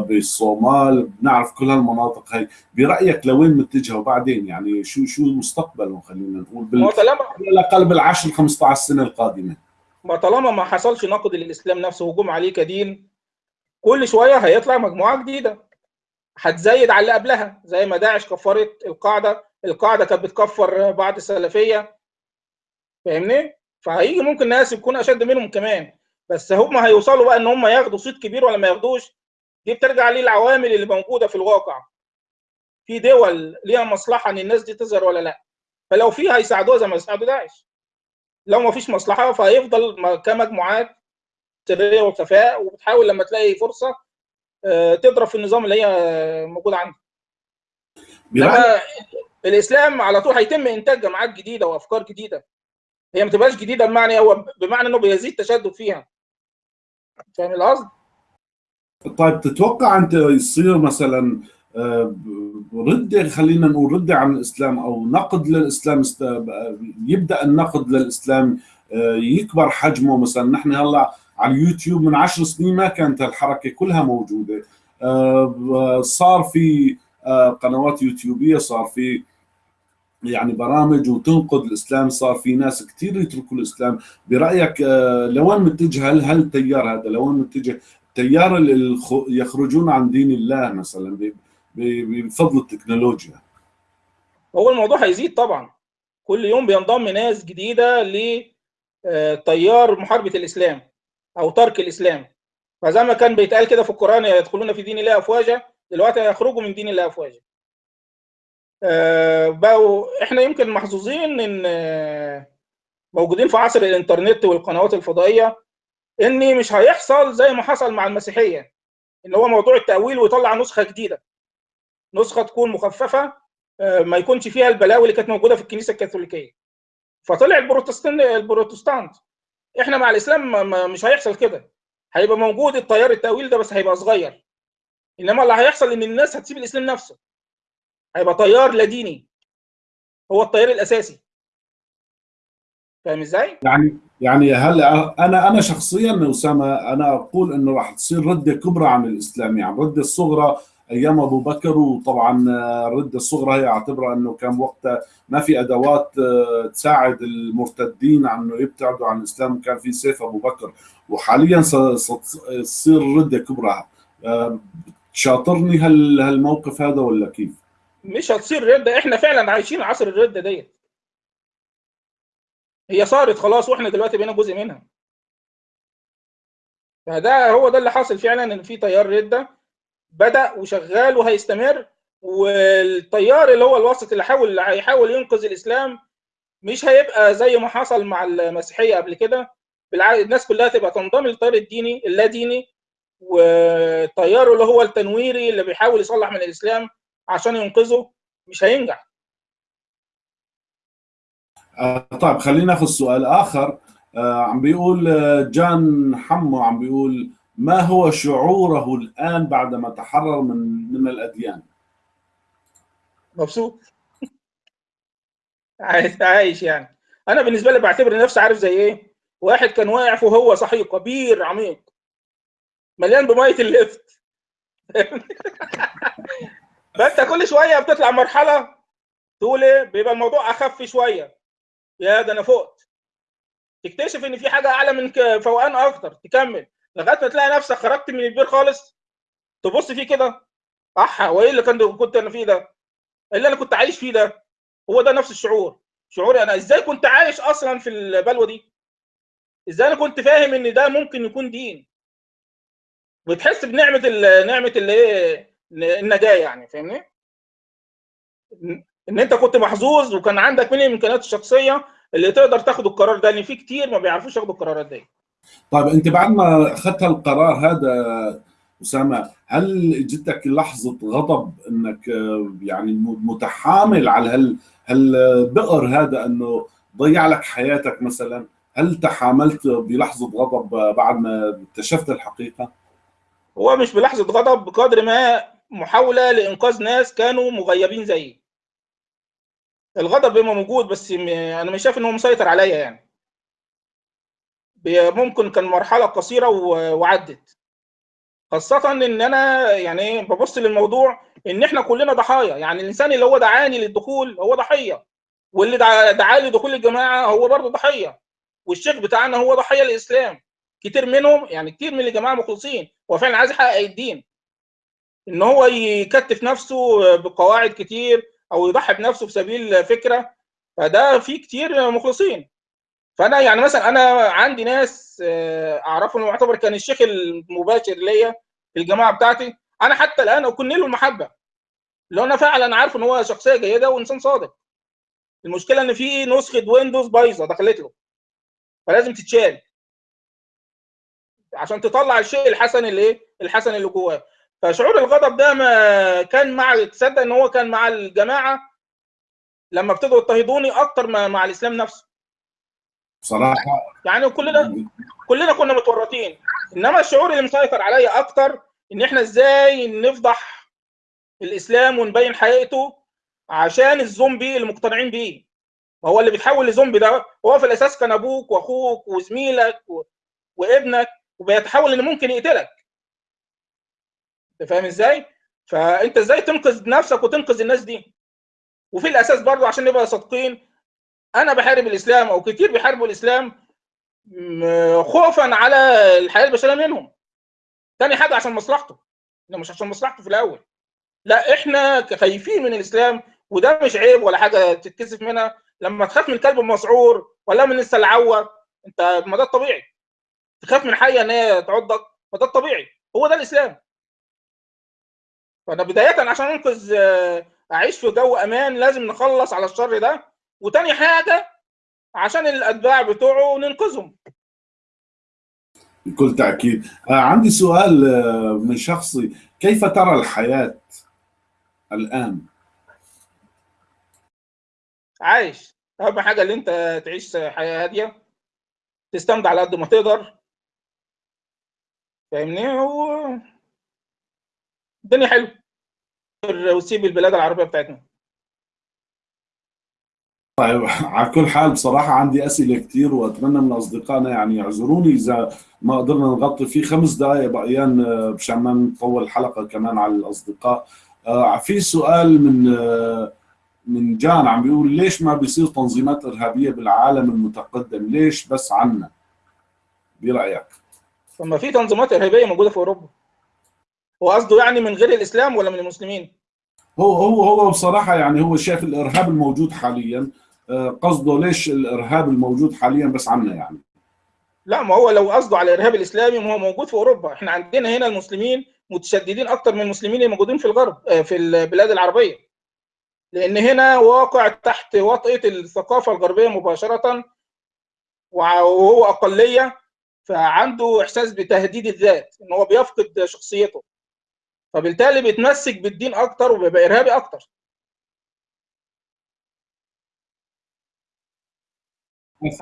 بالصومال بنعرف كل هالمناطق هي برأيك لوين متجهة؟ وبعدين يعني شو شو مستقبلهم خلينا نقول بال... طالما على الأقل بالعشر 15 سنة القادمة. ما طالما ما حصلش نقد للإسلام نفسه هجوم عليه كدين كل شوية هيطلع مجموعة جديدة. هتزايد على اللي قبلها زي ما داعش كفرت القاعدة القاعدة كانت بتكفر بعض السلفية. فاهمني؟ فهيجي ممكن ناس يكون أشد منهم كمان. بس هم هيوصلوا بقى إن هم ياخدوا صيت كبير ولا ما ياخدوش؟ دي بترجع للعوامل اللي موجودة في الواقع. في دول ليها مصلحة إن الناس دي تظهر ولا لأ. فلو في هيساعدوها زي ما يساعدوا داعش. لو ما فيش مصلحة فهيفضل كمجموعات سريه وخفاء وبتحاول لما تلاقي فرصة تضرب في النظام اللي هي موجود عندك لما الإسلام على طول هيتم إنتاج جماعات جديدة وأفكار جديدة. هي ما تبقاش جديدة بمعنى هو بمعنى إنه بيزيد تشدد فيها. فاهم القصد؟ طيب تتوقع أنت يصير مثلا ردة خلينا نقول ردة عن الإسلام أو نقد للإسلام يبدأ النقد للإسلام يكبر حجمه مثلا نحن هلأ على اليوتيوب من عشر سنين ما كانت الحركة كلها موجودة. صار في قنوات يوتيوبية صار في يعني برامج وتنقد الإسلام صار في ناس كثير يتركوا الإسلام. برأيك لوين متجه؟ هل هل التيار هذا لوين متجه؟ التيار اللي يخرجون عن دين الله مثلا بفضل التكنولوجيا. هو الموضوع هيزيد طبعا. كل يوم بينضم ناس جديدة لتيار محاربة الإسلام. أو ترك الإسلام. فزي ما كان بيتقال كده في القرآن يدخلون في دين الله أفواجا دلوقتي هيخرجوا من دين الله أفواجا. آه بقوا إحنا يمكن محظوظين إن آه موجودين في عصر الإنترنت والقنوات الفضائية إن مش هيحصل زي ما حصل مع المسيحية إن هو موضوع التأويل ويطلع نسخة جديدة. نسخة تكون مخففة ما يكونش فيها البلاوي اللي كانت موجودة في الكنيسة الكاثوليكية. فطلع البروتستانت البروتستانت. إحنا مع الإسلام مش هيحصل كده. هيبقى موجود التيار التأويل ده بس هيبقى صغير. إنما اللي هيحصل إن الناس هتسيب الإسلام نفسه. هيبقى تيار لا ديني. هو التيار الأساسي. فاهم إزاي؟ يعني يعني هل أنا أنا شخصيا أسامة أنا أقول إنه راح تصير ردة كبرى عن الإسلام. يعني الرده الصغرى أيام أبو بكر وطبعا الرده الصغرى هي أعتبرها إنه كان وقتها ما في أدوات تساعد المرتدين عن إنه يبتعدوا عن الإسلام. كان في سيف أبو بكر وحاليا تصير ردة كبرى. شاطرني هال هالموقف هذا ولا كيف؟ مش هتصير ردة. إحنا فعلا عايشين عصر الردة ديت هي صارت خلاص وإحنا دلوقتي بقينا جزء منها. فده هو ده اللي حاصل فعلا إن في تيار ردة. بدأ وشغال وهيستمر والتيار اللي هو الوسط اللي حاول هيحاول ينقذ الإسلام مش هيبقى زي ما حصل مع المسيحية قبل كده. الناس كلها تبقى تنضم للتيار الديني اللا ديني وتياره اللي هو التنويري اللي بيحاول يصلح من الإسلام عشان ينقذه مش هينجح. آه طيب خلينا ناخذ سؤال آخر. آه عم بيقول جان حمو عم بيقول ما هو شعوره الآن بعدما تحرر من من الأديان؟ مبسوط؟ عايش يعني. أنا بالنسبة لي بعتبر نفسي عارف زي إيه؟ واحد كان واقع وهو صحيح كبير عميق. مليان بمية الليفت. فأنت كل شوية بتطلع مرحلة تقول إيه؟ بيبقى الموضوع أخف شوية. يا ده أنا فقت. تكتشف إن في حاجة أعلى من فوقان أكتر. تكمل. لغاية ما تلاقي نفسك خرجت من البير خالص تبص فيه كده اح وايه اللي كان كنت أنا فيه ده؟ إيه اللي أنا كنت عايش فيه ده؟ هو ده نفس الشعور شعوري أنا إزاي كنت عايش أصلا في البلوة دي؟ إزاي أنا كنت فاهم إن ده ممكن يكون دين؟ بتحس بنعمة نعمة الايه النجاة يعني فاهمني؟ ان أنت كنت محظوظ وكان عندك من الامكانيات الشخصيه اللي تقدر تاخد القرار ده لأن في كتير ما بيعرفوش ياخدوا القرارات دي. طيب أنت بعد ما أخذت القرار هذا أسامة هل جتك لحظة غضب إنك يعني متحامل على هال هالبئر هذا إنه ضيع لك حياتك مثلا هل تحاملت بلحظة غضب بعد ما اكتشفت الحقيقة؟ هو مش بلحظة غضب بقدر ما محاولة لإنقاذ ناس كانوا مغيبين زيي. الغضب بيبقى موجود بس أنا مش شايف إن هو مسيطر عليا يعني. ممكن كان مرحلة قصيرة وعدت. خاصة إن أنا يعني ببص للموضوع إن إحنا كلنا ضحايا. يعني الإنسان اللي هو دعاني للدخول هو ضحية. واللي دعاني لدخول الجماعة هو برضه ضحية. والشيخ بتاعنا هو ضحية الاسلام كتير منهم يعني كتير من الجماعة مخلصين. هو فعلا عايز يحقق الدين. إن هو يكتف نفسه بقواعد كتير أو يضحي بنفسه في سبيل فكرة. فده في كتير مخلصين. فأنا يعني مثلا أنا عندي ناس أعرفهم يعتبر كان الشيخ المباشر ليا في الجماعة بتاعتي. أنا حتى الآن اكن له المحبة. لو أنا فعلا عارف إن هو شخصية جيدة وإنسان صادق. المشكلة إن في نسخة ويندوز بايظة دخلت له. فلازم تتشال. عشان تطلع الشيء الحسن اللي إيه؟ الحسن اللي جواه. فشعور الغضب ده ما كان مع تصدق إن هو كان مع الجماعة لما ابتدوا يضطهدوني أكتر ما مع الإسلام نفسه. بصراحة يعني كلنا كلنا كنا متورطين. إنما الشعور اللي مسيطر عليا أكتر إن إحنا إزاي نفضح الإسلام ونبين حقيقته عشان الزومبي اللي مقتنعين بيه. هو اللي بيتحول لزومبي ده هو في الأساس كان أبوك وأخوك وزميلك و... وابنك وبيتحول ان ممكن يقتلك. أنت فاهم إزاي؟ فأنت إزاي تنقذ نفسك وتنقذ الناس دي؟ وفي الأساس برضه عشان نبقى صادقين أنا بحارب الإسلام أو كتير بيحاربوا الإسلام خوفا على الحياة البشرية منهم. تاني حاجة عشان مصلحته. مش عشان مصلحته في الأول. لا إحنا خايفين من الإسلام وده مش عيب ولا حاجة تتكسف منها. لما تخاف من الكلب المسعور ولا من السلعوه أنت ما ده الطبيعي. تخاف من حية إن هي تعضك ما ده الطبيعي. هو ده الإسلام. فأنا بداية عشان أنقذ أعيش في جو أمان لازم نخلص على الشر ده. وتاني حاجة عشان الاتباع بتوعه ننقذهم. بكل تأكيد. آه عندي سؤال من شخصي. كيف ترى الحياة الآن؟ عايش. أهم حاجة اللي أنت تعيش حياة هادية. تستمتع على قد ما تقدر. فاهمني؟ و الدنيا حلوة. وتسيب البلاد العربية بتاعتنا. طيب على كل حال بصراحة عندي أسئلة كثير وأتمنى من أصدقائنا يعني يعذروني. إذا ما قدرنا نغطي في خمس دقائق بقيان آه، مشان ما نطول الحلقة كمان على الأصدقاء. آه، في سؤال من آه، من جان عم بيقول ليش ما بيصير تنظيمات إرهابية بالعالم المتقدم؟ ليش بس عنا؟ برأيك. طب ما في تنظيمات إرهابية موجودة في أوروبا. هو قصده يعني من غير الإسلام ولا من المسلمين؟ هو هو هو بصراحة يعني هو شايف الإرهاب الموجود حاليا. قصده ليش الإرهاب الموجود حاليا بس عنا يعني؟ لا ما هو لو قصده على الإرهاب الإسلامي ما هو موجود في أوروبا. إحنا عندنا هنا المسلمين متشددين أكتر من المسلمين الموجودين في الغرب آه، في البلاد العربية. لأن هنا واقع تحت وطئة الثقافة الغربية مباشرة وهو أقلية فعنده إحساس بتهديد الذات إن هو بيفقد شخصيته. فبالتالي بيتمسك بالدين أكتر وبيبقى إرهابي أكتر.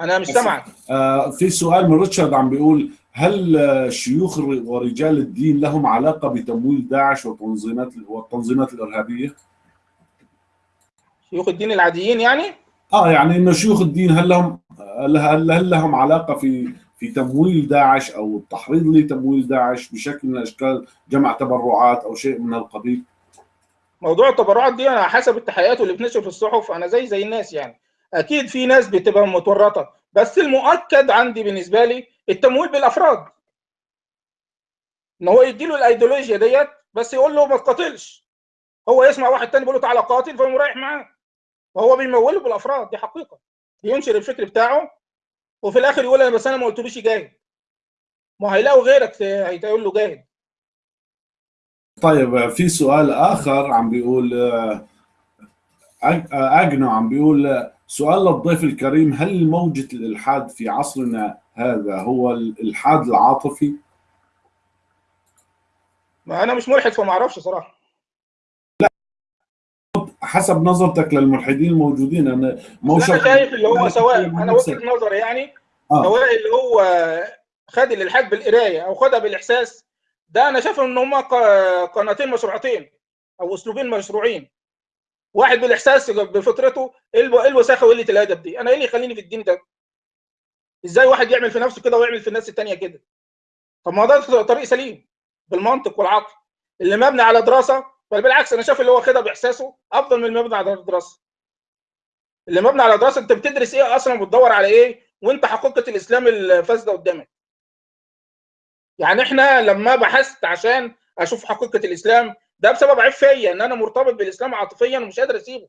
أنا مش سامعك آه، في سؤال من ريتشارد عم بيقول هل شيوخ ورجال الدين لهم علاقة بتمويل داعش وتنظيمات والتنظيمات الإرهابية؟ شيوخ الدين العاديين يعني آه يعني إنه شيوخ الدين هل لهم هل هل لهم علاقة في في تمويل داعش أو التحريض لتمويل داعش بشكل من اشكال جمع تبرعات أو شيء من القبيل؟ موضوع التبرعات دي أنا حسب التحقيقات واللي بتنشر في الصحف أنا زي زي الناس يعني أكيد في ناس بتبقى متورطة بس المؤكد عندي بالنسبة لي التمويل بالأفراد. إن هو يديله الأيديولوجيا ديت بس يقول له ما تقاتلش. هو يسمع واحد تاني بيقول له تعالى قاتل فيقوم رايح معاه. وهو بيموله بالأفراد دي حقيقة. ينشر الفكر بتاعه وفي الآخر يقول أنا بس أنا ما قلتلوش جاهد. ما هيلاقوا غيرك هيقول له جاهد. طيب في سؤال آخر عم بيقول آه، آه، أجنو عم بيقول آه، سؤال للضيف الكريم هل موجة الإلحاد في عصرنا هذا هو الإلحاد العاطفي؟ ما أنا مش ملحد فما أعرفش صراحة حسب نظرتك للملحدين الموجودين أنا مو شرط- شايف اللي هو أنا سواء نفسك. وجهة نظري يعني آه. سواء اللي هو خد الإلحاد بالقراية أو خدها بالإحساس ده أنا شايف ان هما قناتين مشروعتين أو أسلوبين مشروعين واحد بالاحساس بفطرته إيه إيه الوساخة وقلة الأدب دي؟ أنا إيه اللي يخليني في الدين ده؟ إزاي واحد يعمل في نفسه كده ويعمل في الناس التانية كده؟ طب ما ده طريق سليم بالمنطق والعقل. اللي مبني على دراسة بل بالعكس أنا شايف اللي هو خدها بإحساسه أفضل من المبني على دراسة. اللي مبني على دراسة أنت بتدرس إيه أصلا وبتدور على إيه؟ وأنت حقيقة الإسلام الفاسدة قدامك. يعني إحنا لما بحثت عشان أشوف حقيقة الإسلام ده بسبب عيب فيا إن أنا مرتبط بالإسلام عاطفيا ومش قادر أسيبه.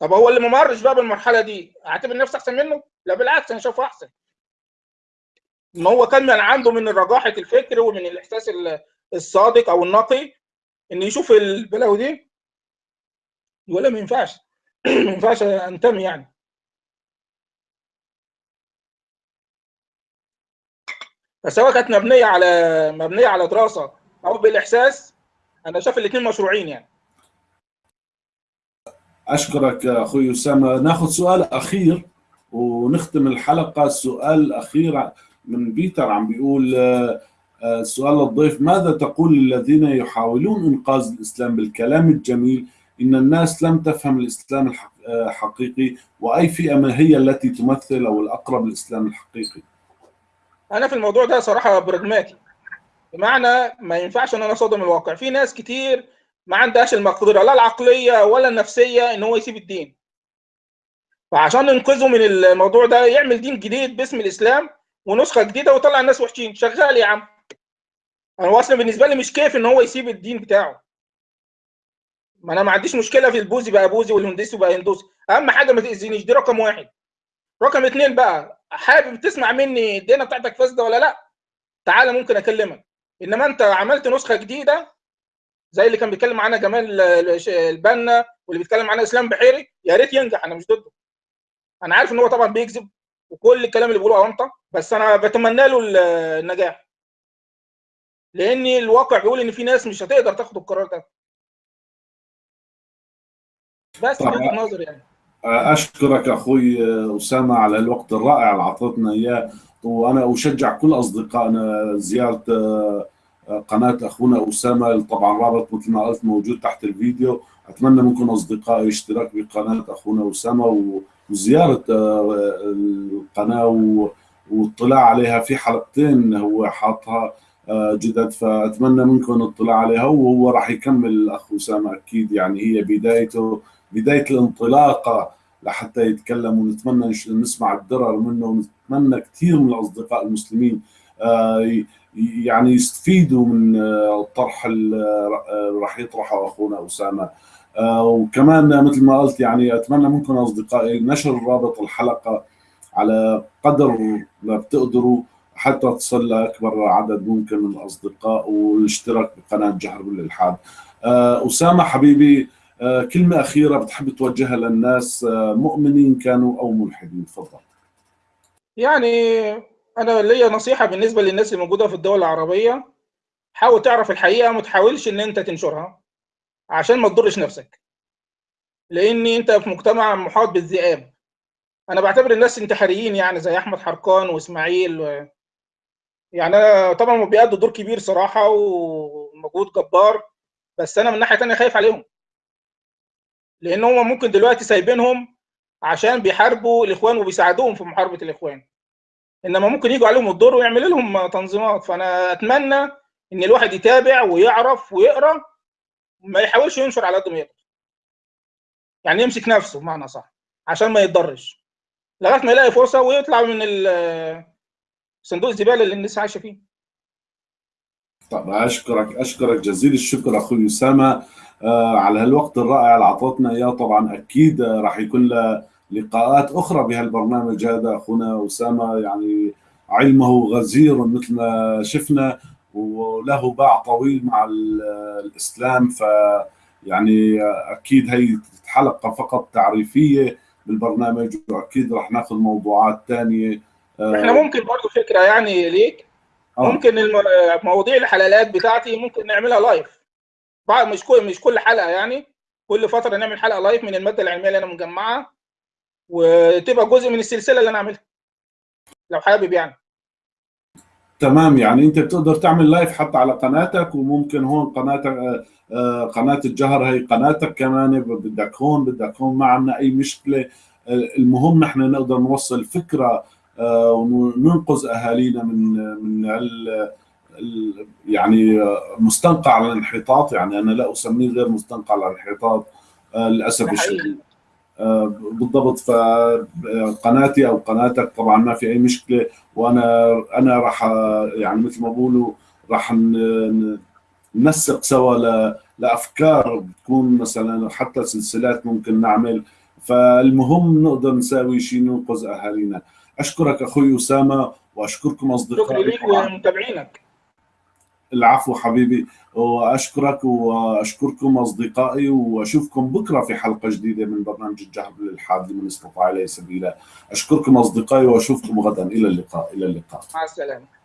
طب هو اللي ما مرش بقى بالمرحلة دي أعتبر نفسي أحسن منه؟ لا بالعكس أنا شايفه أحسن. ان هو كان من عنده من رجاحه الفكر ومن الإحساس ال- الصادق أو النقي إن يشوف البلاوي دي. يقول لا ما ينفعش. ما ينفعش أنتمي يعني. فسواء كانت مبنية على مبنية على دراسة. أو بالإحساس أنا شايف الاثنين مشروعين يعني. أشكرك أخوي أسامة. ناخذ سؤال أخير ونختم الحلقة. السؤال الاخير من بيتر عم بيقول آه، سؤال للضيف ماذا تقول للذين يحاولون إنقاذ الإسلام بالكلام الجميل؟ إن الناس لم تفهم الإسلام الحق- آه، الحقيقي وأي فئة ما هي التي تمثل أو الأقرب للإسلام الحقيقي؟ أنا في الموضوع ده صراحة براجماتي بمعنى ما ينفعش إن أنا أصادم الواقع. في ناس كتير ما عندهاش المقدرة لا العقلية ولا النفسية إن هو يسيب الدين. فعشان ننقذه من الموضوع ده يعمل دين جديد باسم الإسلام ونسخة جديدة ويطلع الناس وحشين. شغال يا عم. أنا أصلا بالنسبة لي مش كيف إن هو يسيب الدين بتاعه. ما أنا ما عنديش مشكلة في البوذي بقى بوذي والهندوسي بقى هندوسي. أهم حاجة ما تأذينيش دي رقم واحد. رقم اتنين بقى حابب تسمع مني الدينه بتاعتك فاسدة ولا لأ؟ تعالى ممكن أكلمك. إنما أنت عملت نسخة جديدة زي اللي كان بيتكلم عنها جمال البنا واللي بيتكلم عنها إسلام بحيري يا ريت ينجح أنا مش ضده. أنا عارف إن هو طبعا بيكذب وكل الكلام اللي بيقوله اونطه بس أنا بتمنى له النجاح. لأن الواقع بيقول إن في ناس مش هتقدر تاخد القرار ده. بس وجهة نظري يعني. أشكرك أخوي أسامة على الوقت الرائع اللي اعطيتنا إياه. وأنا أشجع كل أصدقائنا زيارة قناة أخونا أسامة. طبعا رابط مثل ما قلت موجود تحت الفيديو. أتمنى منكم أصدقائي اشتراك بقناة أخونا أسامة وزيارة القناة والاطلاع عليها في حلقتين هو حاطها جدد. فأتمنى منكم الاطلاع عليها وهو راح يكمل الأخ أسامة أكيد. يعني هي بدايته بداية الانطلاقة. لحتى يتكلم ونتمنى نسمع الدرر منه ونتمنى كثير من الأصدقاء المسلمين يعني يستفيدوا من الطرح اللي راح يطرحه أخونا أسامة وكمان مثل ما قلت يعني أتمنى منكم أصدقائي نشر رابط الحلقة على قدر ما بتقدروا حتى تصل لاكبر عدد ممكن من الأصدقاء والاشتراك بقناة جهر بالإلحاد. أسامة حبيبي كلمة أخيرة بتحب توجهها للناس مؤمنين كانوا أو ملحدين؟ تفضل. يعني أنا ليا نصيحة بالنسبة للناس اللي موجودة في الدول العربية حاول تعرف الحقيقة ما تحاولش إن أنت تنشرها عشان ما تضرش نفسك. لأن أنت في مجتمع محاط بالذئاب. أنا بعتبر الناس انتحاريين يعني زي أحمد حرقان وإسماعيل و... يعني أنا طبعا بيأدوا دور كبير صراحة ومجهود جبار بس أنا من ناحية ثانية خايف عليهم. لأن هم ممكن دلوقتي سايبينهم عشان بيحاربوا الاخوان وبيساعدوهم في محاربة الاخوان. انما ممكن يجوا عليهم الدور ويعمل لهم تنظيمات. فانا اتمنى ان الواحد يتابع ويعرف ويقرأ ما يحاولش ينشر على قد ما يقدر. يعني يمسك نفسه بمعنى صح عشان ما يتضرش. لغاية ما يلاقي فرصة ويطلع من صندوق الزبالة اللي الناس عايشة فيه. طب أشكرك أشكرك جزيل الشكر أخوي أسامة. على هالوقت الرائع اللي اعطيتنا إياه. طبعا أكيد راح يكون له لقاءات أخرى بهالبرنامج هذا. أخونا أسامة يعني علمه غزير مثل ما شفنا وله باع طويل مع الإسلام. ف يعني أكيد هي حلقه فقط تعريفية بالبرنامج وأكيد راح ناخذ موضوعات ثانية إحنا ممكن برضه فكرة يعني ليك. آه. ممكن مواضيع الحلقات بتاعتي ممكن نعملها live مش كل مش كل حلقة يعني. كل فترة نعمل حلقة live من المادة العلمية اللي أنا مجمعها. وتبقى جزء من السلسلة اللي أنا عاملها لو حابب يعني. تمام يعني أنت بتقدر تعمل live حتى على قناتك وممكن هون قناتك قناة الجهر هي قناتك كمان. بدك هون بدك هون ما عندنا أي مشكلة. المهم نحن نقدر نوصل فكرة وننقذ أهالينا من من يعني مستنقع الانحطاط يعني أنا لا أسميه غير مستنقع الانحطاط للأسف الشديد. بالضبط فقناتي أو قناتك طبعا ما في أي مشكلة وأنا أنا راح يعني مثل ما بقولوا راح ننسق سوا لأفكار بتكون مثلا حتى سلسلات ممكن نعمل. فالمهم نقدر نساوي شيء ننقذ أهالينا. أشكرك أخوي أسامة وأشكركم أصدقائي. شكرا لك ومتابعينك. العفو حبيبي وأشكرك وأشكركم أصدقائي وأشوفكم بكرة في حلقة جديدة من برنامج الجهر للحاد لمن استطاع إليه سبيلا. أشكركم أصدقائي وأشوفكم غدا. إلى اللقاء. إلى اللقاء. مع السلامة.